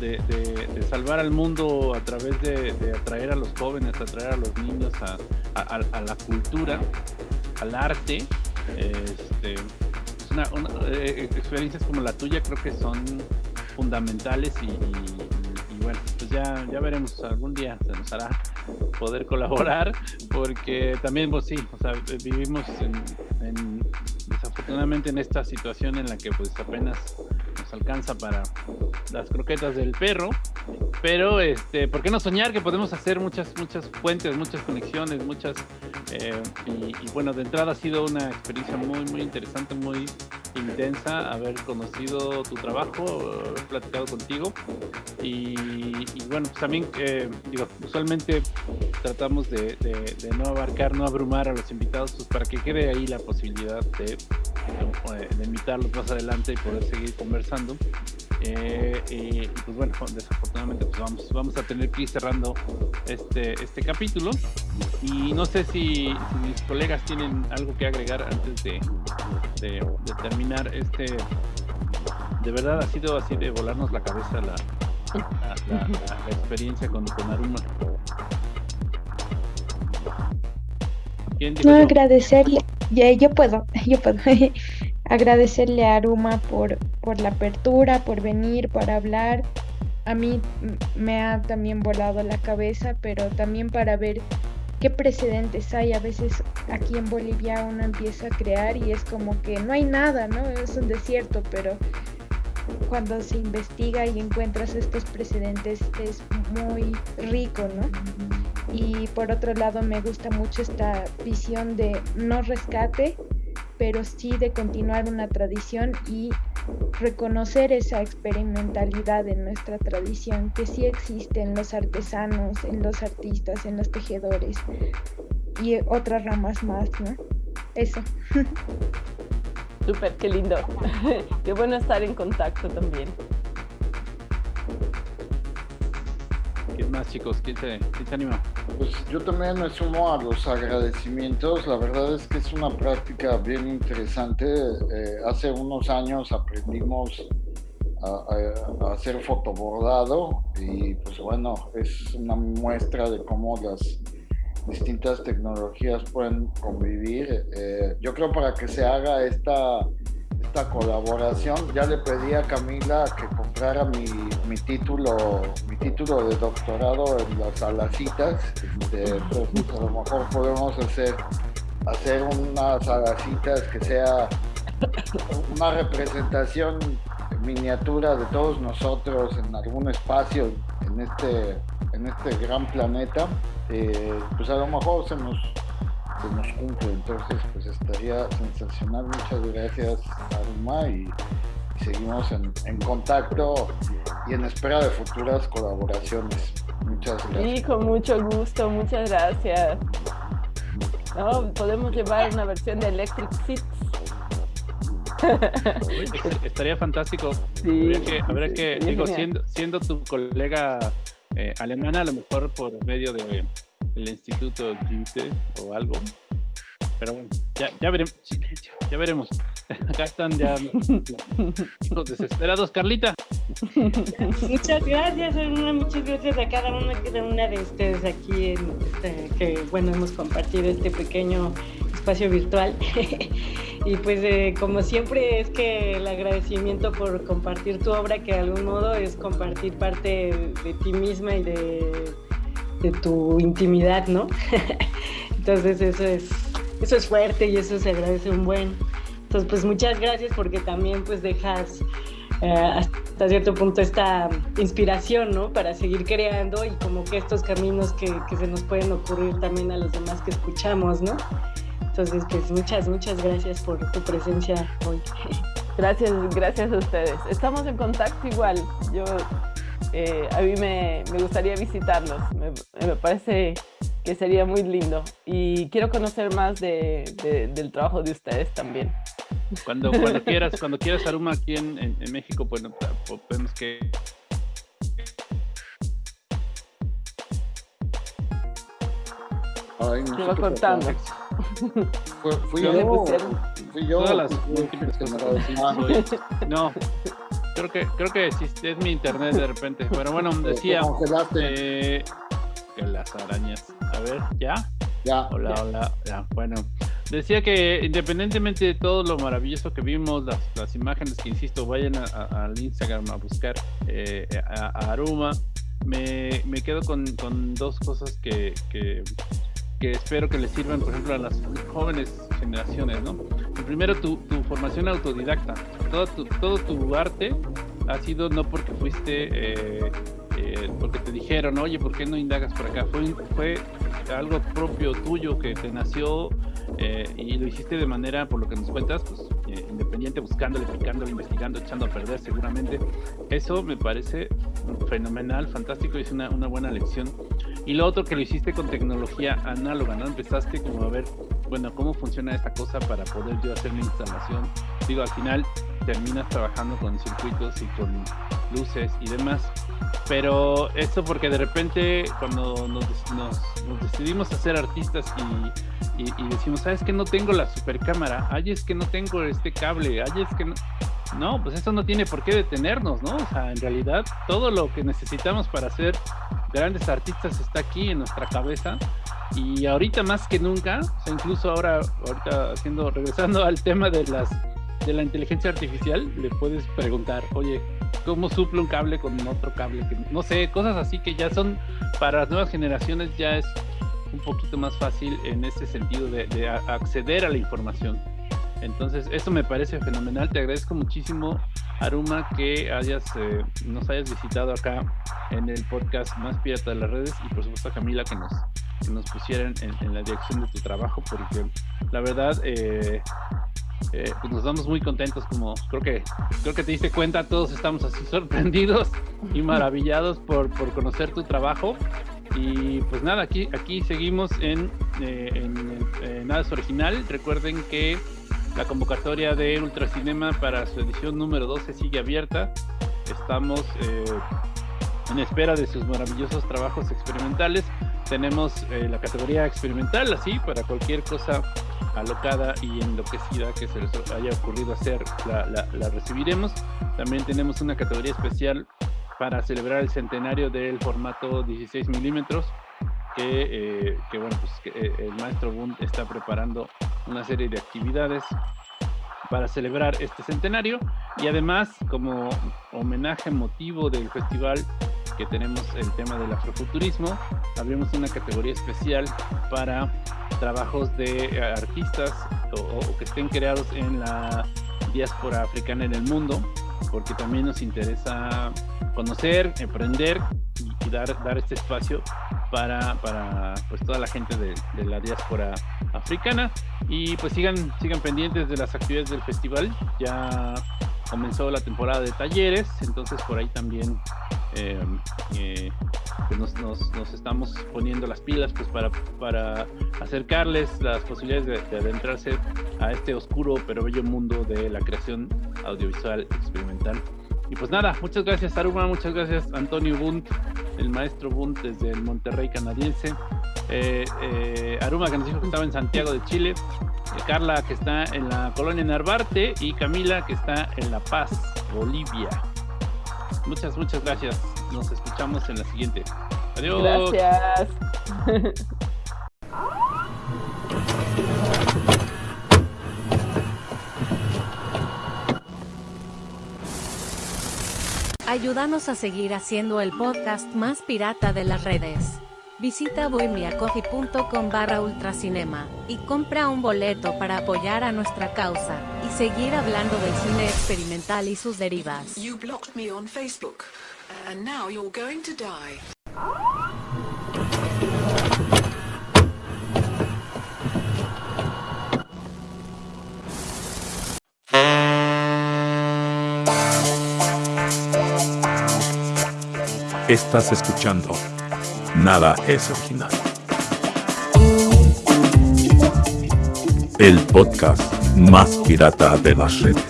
de, salvar al mundo a través de, atraer a los jóvenes, atraer a los niños a, la cultura, al arte, este, una, eh, experiencias como la tuya creo que son fundamentales y pues ya, ya veremos, algún día se nos hará poder colaborar, porque también, pues sí, o sea, vivimos en, desafortunadamente en esta situación en la que pues apenas nos alcanza para las croquetas del perro, pero este, ¿por qué no soñar que podemos hacer muchas, muchas fuentes, muchas conexiones, muchas, eh, y, y bueno, de entrada ha sido una experiencia muy, muy interesante, muy intensa haber conocido tu trabajo, haber platicado contigo y, bueno, pues también eh, digo, usualmente tratamos de, no abarcar, no abrumar a los invitados pues para que quede ahí la posibilidad de, de invitarlos más adelante y poder seguir conversando. Eh, y, pues bueno, desafortunadamente pues vamos, vamos a tener que ir cerrando este, este capítulo. Y no sé si, mis colegas tienen algo que agregar antes de, de, terminar este. De verdad ha sido así de volarnos la cabeza la, la, experiencia con, con Aruma. No, agradecerle, yo puedo, yo puedo agradecerle a Aruma por, por la apertura, por venir, por hablar. A mí me ha también volado la cabeza, pero también para ver qué precedentes hay. A veces aquí en Bolivia uno empieza a crear y es como que no hay nada, ¿no? Es un desierto, pero cuando se investiga y encuentras estos precedentes es muy rico, ¿no? Y por otro lado me gusta mucho esta visión de no rescate, pero sí de continuar una tradición y reconocer esa experimentalidad en nuestra tradición que sí existe en los artesanos, en los artistas, en los tejedores y otras ramas más, ¿no? Eso. Súper, qué lindo. qué bueno estar en contacto también. ¿Qué más chicos? ¿Quién se, anima? Pues yo también me sumo a los agradecimientos. La verdad es que es una práctica bien interesante. Eh, hace unos años aprendimos a, hacer fotobordado y pues bueno, es una muestra de cómo las distintas tecnologías pueden convivir. Eh, yo creo para que se haga esta esta colaboración. Ya le pedí a Camila que comprara mi, mi título, mi título de doctorado en las alacitas. Este, a lo mejor podemos hacer, hacer unas alacitas que sea una representación miniatura de todos nosotros en algún espacio en este, en este gran planeta. Eh, pues a lo mejor se nos nos cumple. Entonces, pues estaría sensacional. Muchas gracias, Aruma, y, seguimos en, contacto y en espera de futuras colaboraciones. Muchas gracias. Sí, con mucho gusto, muchas gracias. No, podemos llevar una versión de Electric Seats. Estaría fantástico. Sí, habría que, digo, siendo, siendo tu colega eh, alemana, a lo mejor por medio de el Instituto Goethe o algo. Pero bueno, ya, ya veremos. Ya veremos. Acá están ya los desesperados, Carlita. Muchas gracias, muchas gracias a cada una, cada una de ustedes aquí, en este, que bueno, hemos compartido este pequeño espacio virtual. Y pues eh, como siempre es que el agradecimiento por compartir tu obra, que de algún modo es compartir parte de ti misma y de, de tu intimidad, ¿no? Entonces eso es, eso es fuerte y eso se agradece un buen. Entonces pues muchas gracias porque también pues dejas eh, hasta cierto punto esta inspiración, ¿no? Para seguir creando y como que estos caminos que, que, se nos pueden ocurrir también a los demás que escuchamos, ¿no? Entonces, pues muchas, muchas gracias por tu presencia hoy. Gracias, gracias a ustedes. Estamos en contacto igual. Yo, eh, a mí me, me, gustaría visitarlos. Me, me, parece que sería muy lindo. Y quiero conocer más de, de, del trabajo de ustedes también. Cuando, cuando quieras, cuando quieras Aruma aquí en, en, en México, bueno, podemos que Ay, no Se va cortando. Fui, yo, fui yo. todas las múltiples que Ah, soy. No, creo que creo que sí, es mi internet de repente. Pero bueno, decía eh, que las arañas. A ver, ¿ya? Ya. Hola, hola. Ya, bueno. Decía que independientemente de todo lo maravilloso que vimos, las, las imágenes que insisto, vayan a- a- al Instagram a buscar eh, a, a Aruma. Me, me quedo con, con dos cosas que, que, que espero que les sirvan, por ejemplo, a las jóvenes generaciones, ¿no? Primero, tu, tu formación autodidacta. Todo tu, todo tu arte ha sido no porque fuiste, eh, eh, porque te dijeron, oye, ¿por qué no indagas por acá? Fue, fue algo propio tuyo que te nació eh, y lo hiciste de manera, por lo que nos cuentas, pues eh, independiente, buscándole, picándole, investigando, echando a perder seguramente. Eso me parece fenomenal, fantástico es una, una buena lección. Y lo otro que lo hiciste con tecnología análoga, ¿no? Empezaste como a ver, bueno, cómo funciona esta cosa para poder yo hacer mi instalación. Digo, al final terminas trabajando con circuitos y con luces y demás. Pero esto porque de repente cuando nos, nos, nos decidimos a ser artistas y, y, y, decimos, ¿sabes que no tengo la super cámara? Ay, es que no tengo este cable, ay, es que no... No, pues eso no tiene por qué detenernos, ¿no? O sea, en realidad todo lo que necesitamos para ser grandes artistas está aquí en nuestra cabeza y ahorita más que nunca, o sea, incluso ahora, ahorita haciendo, regresando al tema de las de la inteligencia artificial, le puedes preguntar, oye, ¿cómo suple un cable con otro cable? No sé, cosas así que ya son para las nuevas generaciones ya es un poquito más fácil en ese sentido de, de acceder a la información. Entonces, eso me parece fenomenal. Te agradezco muchísimo, Aruma, que hayas, eh, nos hayas visitado acá en el podcast Más Pirata de las Redes y por supuesto a Camila que nos, que nos pusieran en, en, la dirección de tu trabajo, porque la verdad eh, eh, pues nos damos muy contentos, como creo que creo que te diste cuenta, todos estamos así sorprendidos y maravillados por, por conocer tu trabajo. Y pues nada, aquí, aquí seguimos en, eh, Nada es Original. Recuerden que la convocatoria de Ultracinema para su edición número 12 sigue abierta. Estamos eh, en espera de sus maravillosos trabajos experimentales. Tenemos eh, la categoría experimental, así, para cualquier cosa alocada y enloquecida que se les haya ocurrido hacer, la recibiremos. También tenemos una categoría especial para celebrar el centenario del formato 16 milímetros que, eh, bueno, pues eh, el maestro Bund está preparando una serie de actividades para celebrar este centenario. Y además como homenaje motivo del festival que tenemos el tema del afrofuturismo, abrimos una categoría especial para trabajos de artistas o que estén creados en la diáspora africana en el mundo, porque también nos interesa conocer, aprender y, y dar, dar este espacio para, para pues toda la gente de, de, la diáspora africana. Y pues sigan, sigan pendientes de las actividades del festival. Ya comenzó la temporada de talleres entonces por ahí también eh, eh, pues nos, nos, nos, estamos poniendo las pilas pues para, para acercarles las posibilidades de, de, adentrarse a este oscuro pero bello mundo de la creación audiovisual experimental y pues nada, muchas gracias Aruma, muchas gracias Antonio Bunt, el maestro Bunt desde el Monterrey canadiense. Eh, eh, Aruma que nos dijo que estaba en Santiago de Chile. Carla, que está en la colonia Narvarte, y Camila, que está en La Paz, Bolivia. Muchas, muchas gracias. Nos escuchamos en la siguiente. Adiós. Gracias. Ayúdanos a seguir haciendo el podcast más pirata de las redes. Visita bohemiacoffee.com barra ultracinema y compra un boleto para apoyar a nuestra causa y seguir hablando del cine experimental y sus derivas. You blocked me on Facebook, and now you're going to die. Estás escuchando. Nada es original. El podcast más pirata de las redes.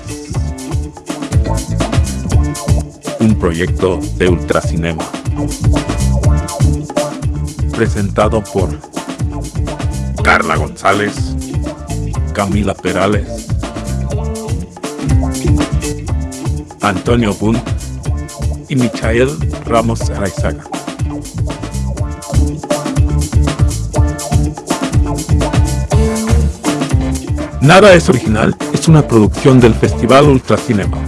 Un proyecto de Ultracinema. Presentado por Carla González, Camila Perales, Antonio Bunt y Michael Ramos Araizaga. Nada es original es una producción del Festival Ultracinema.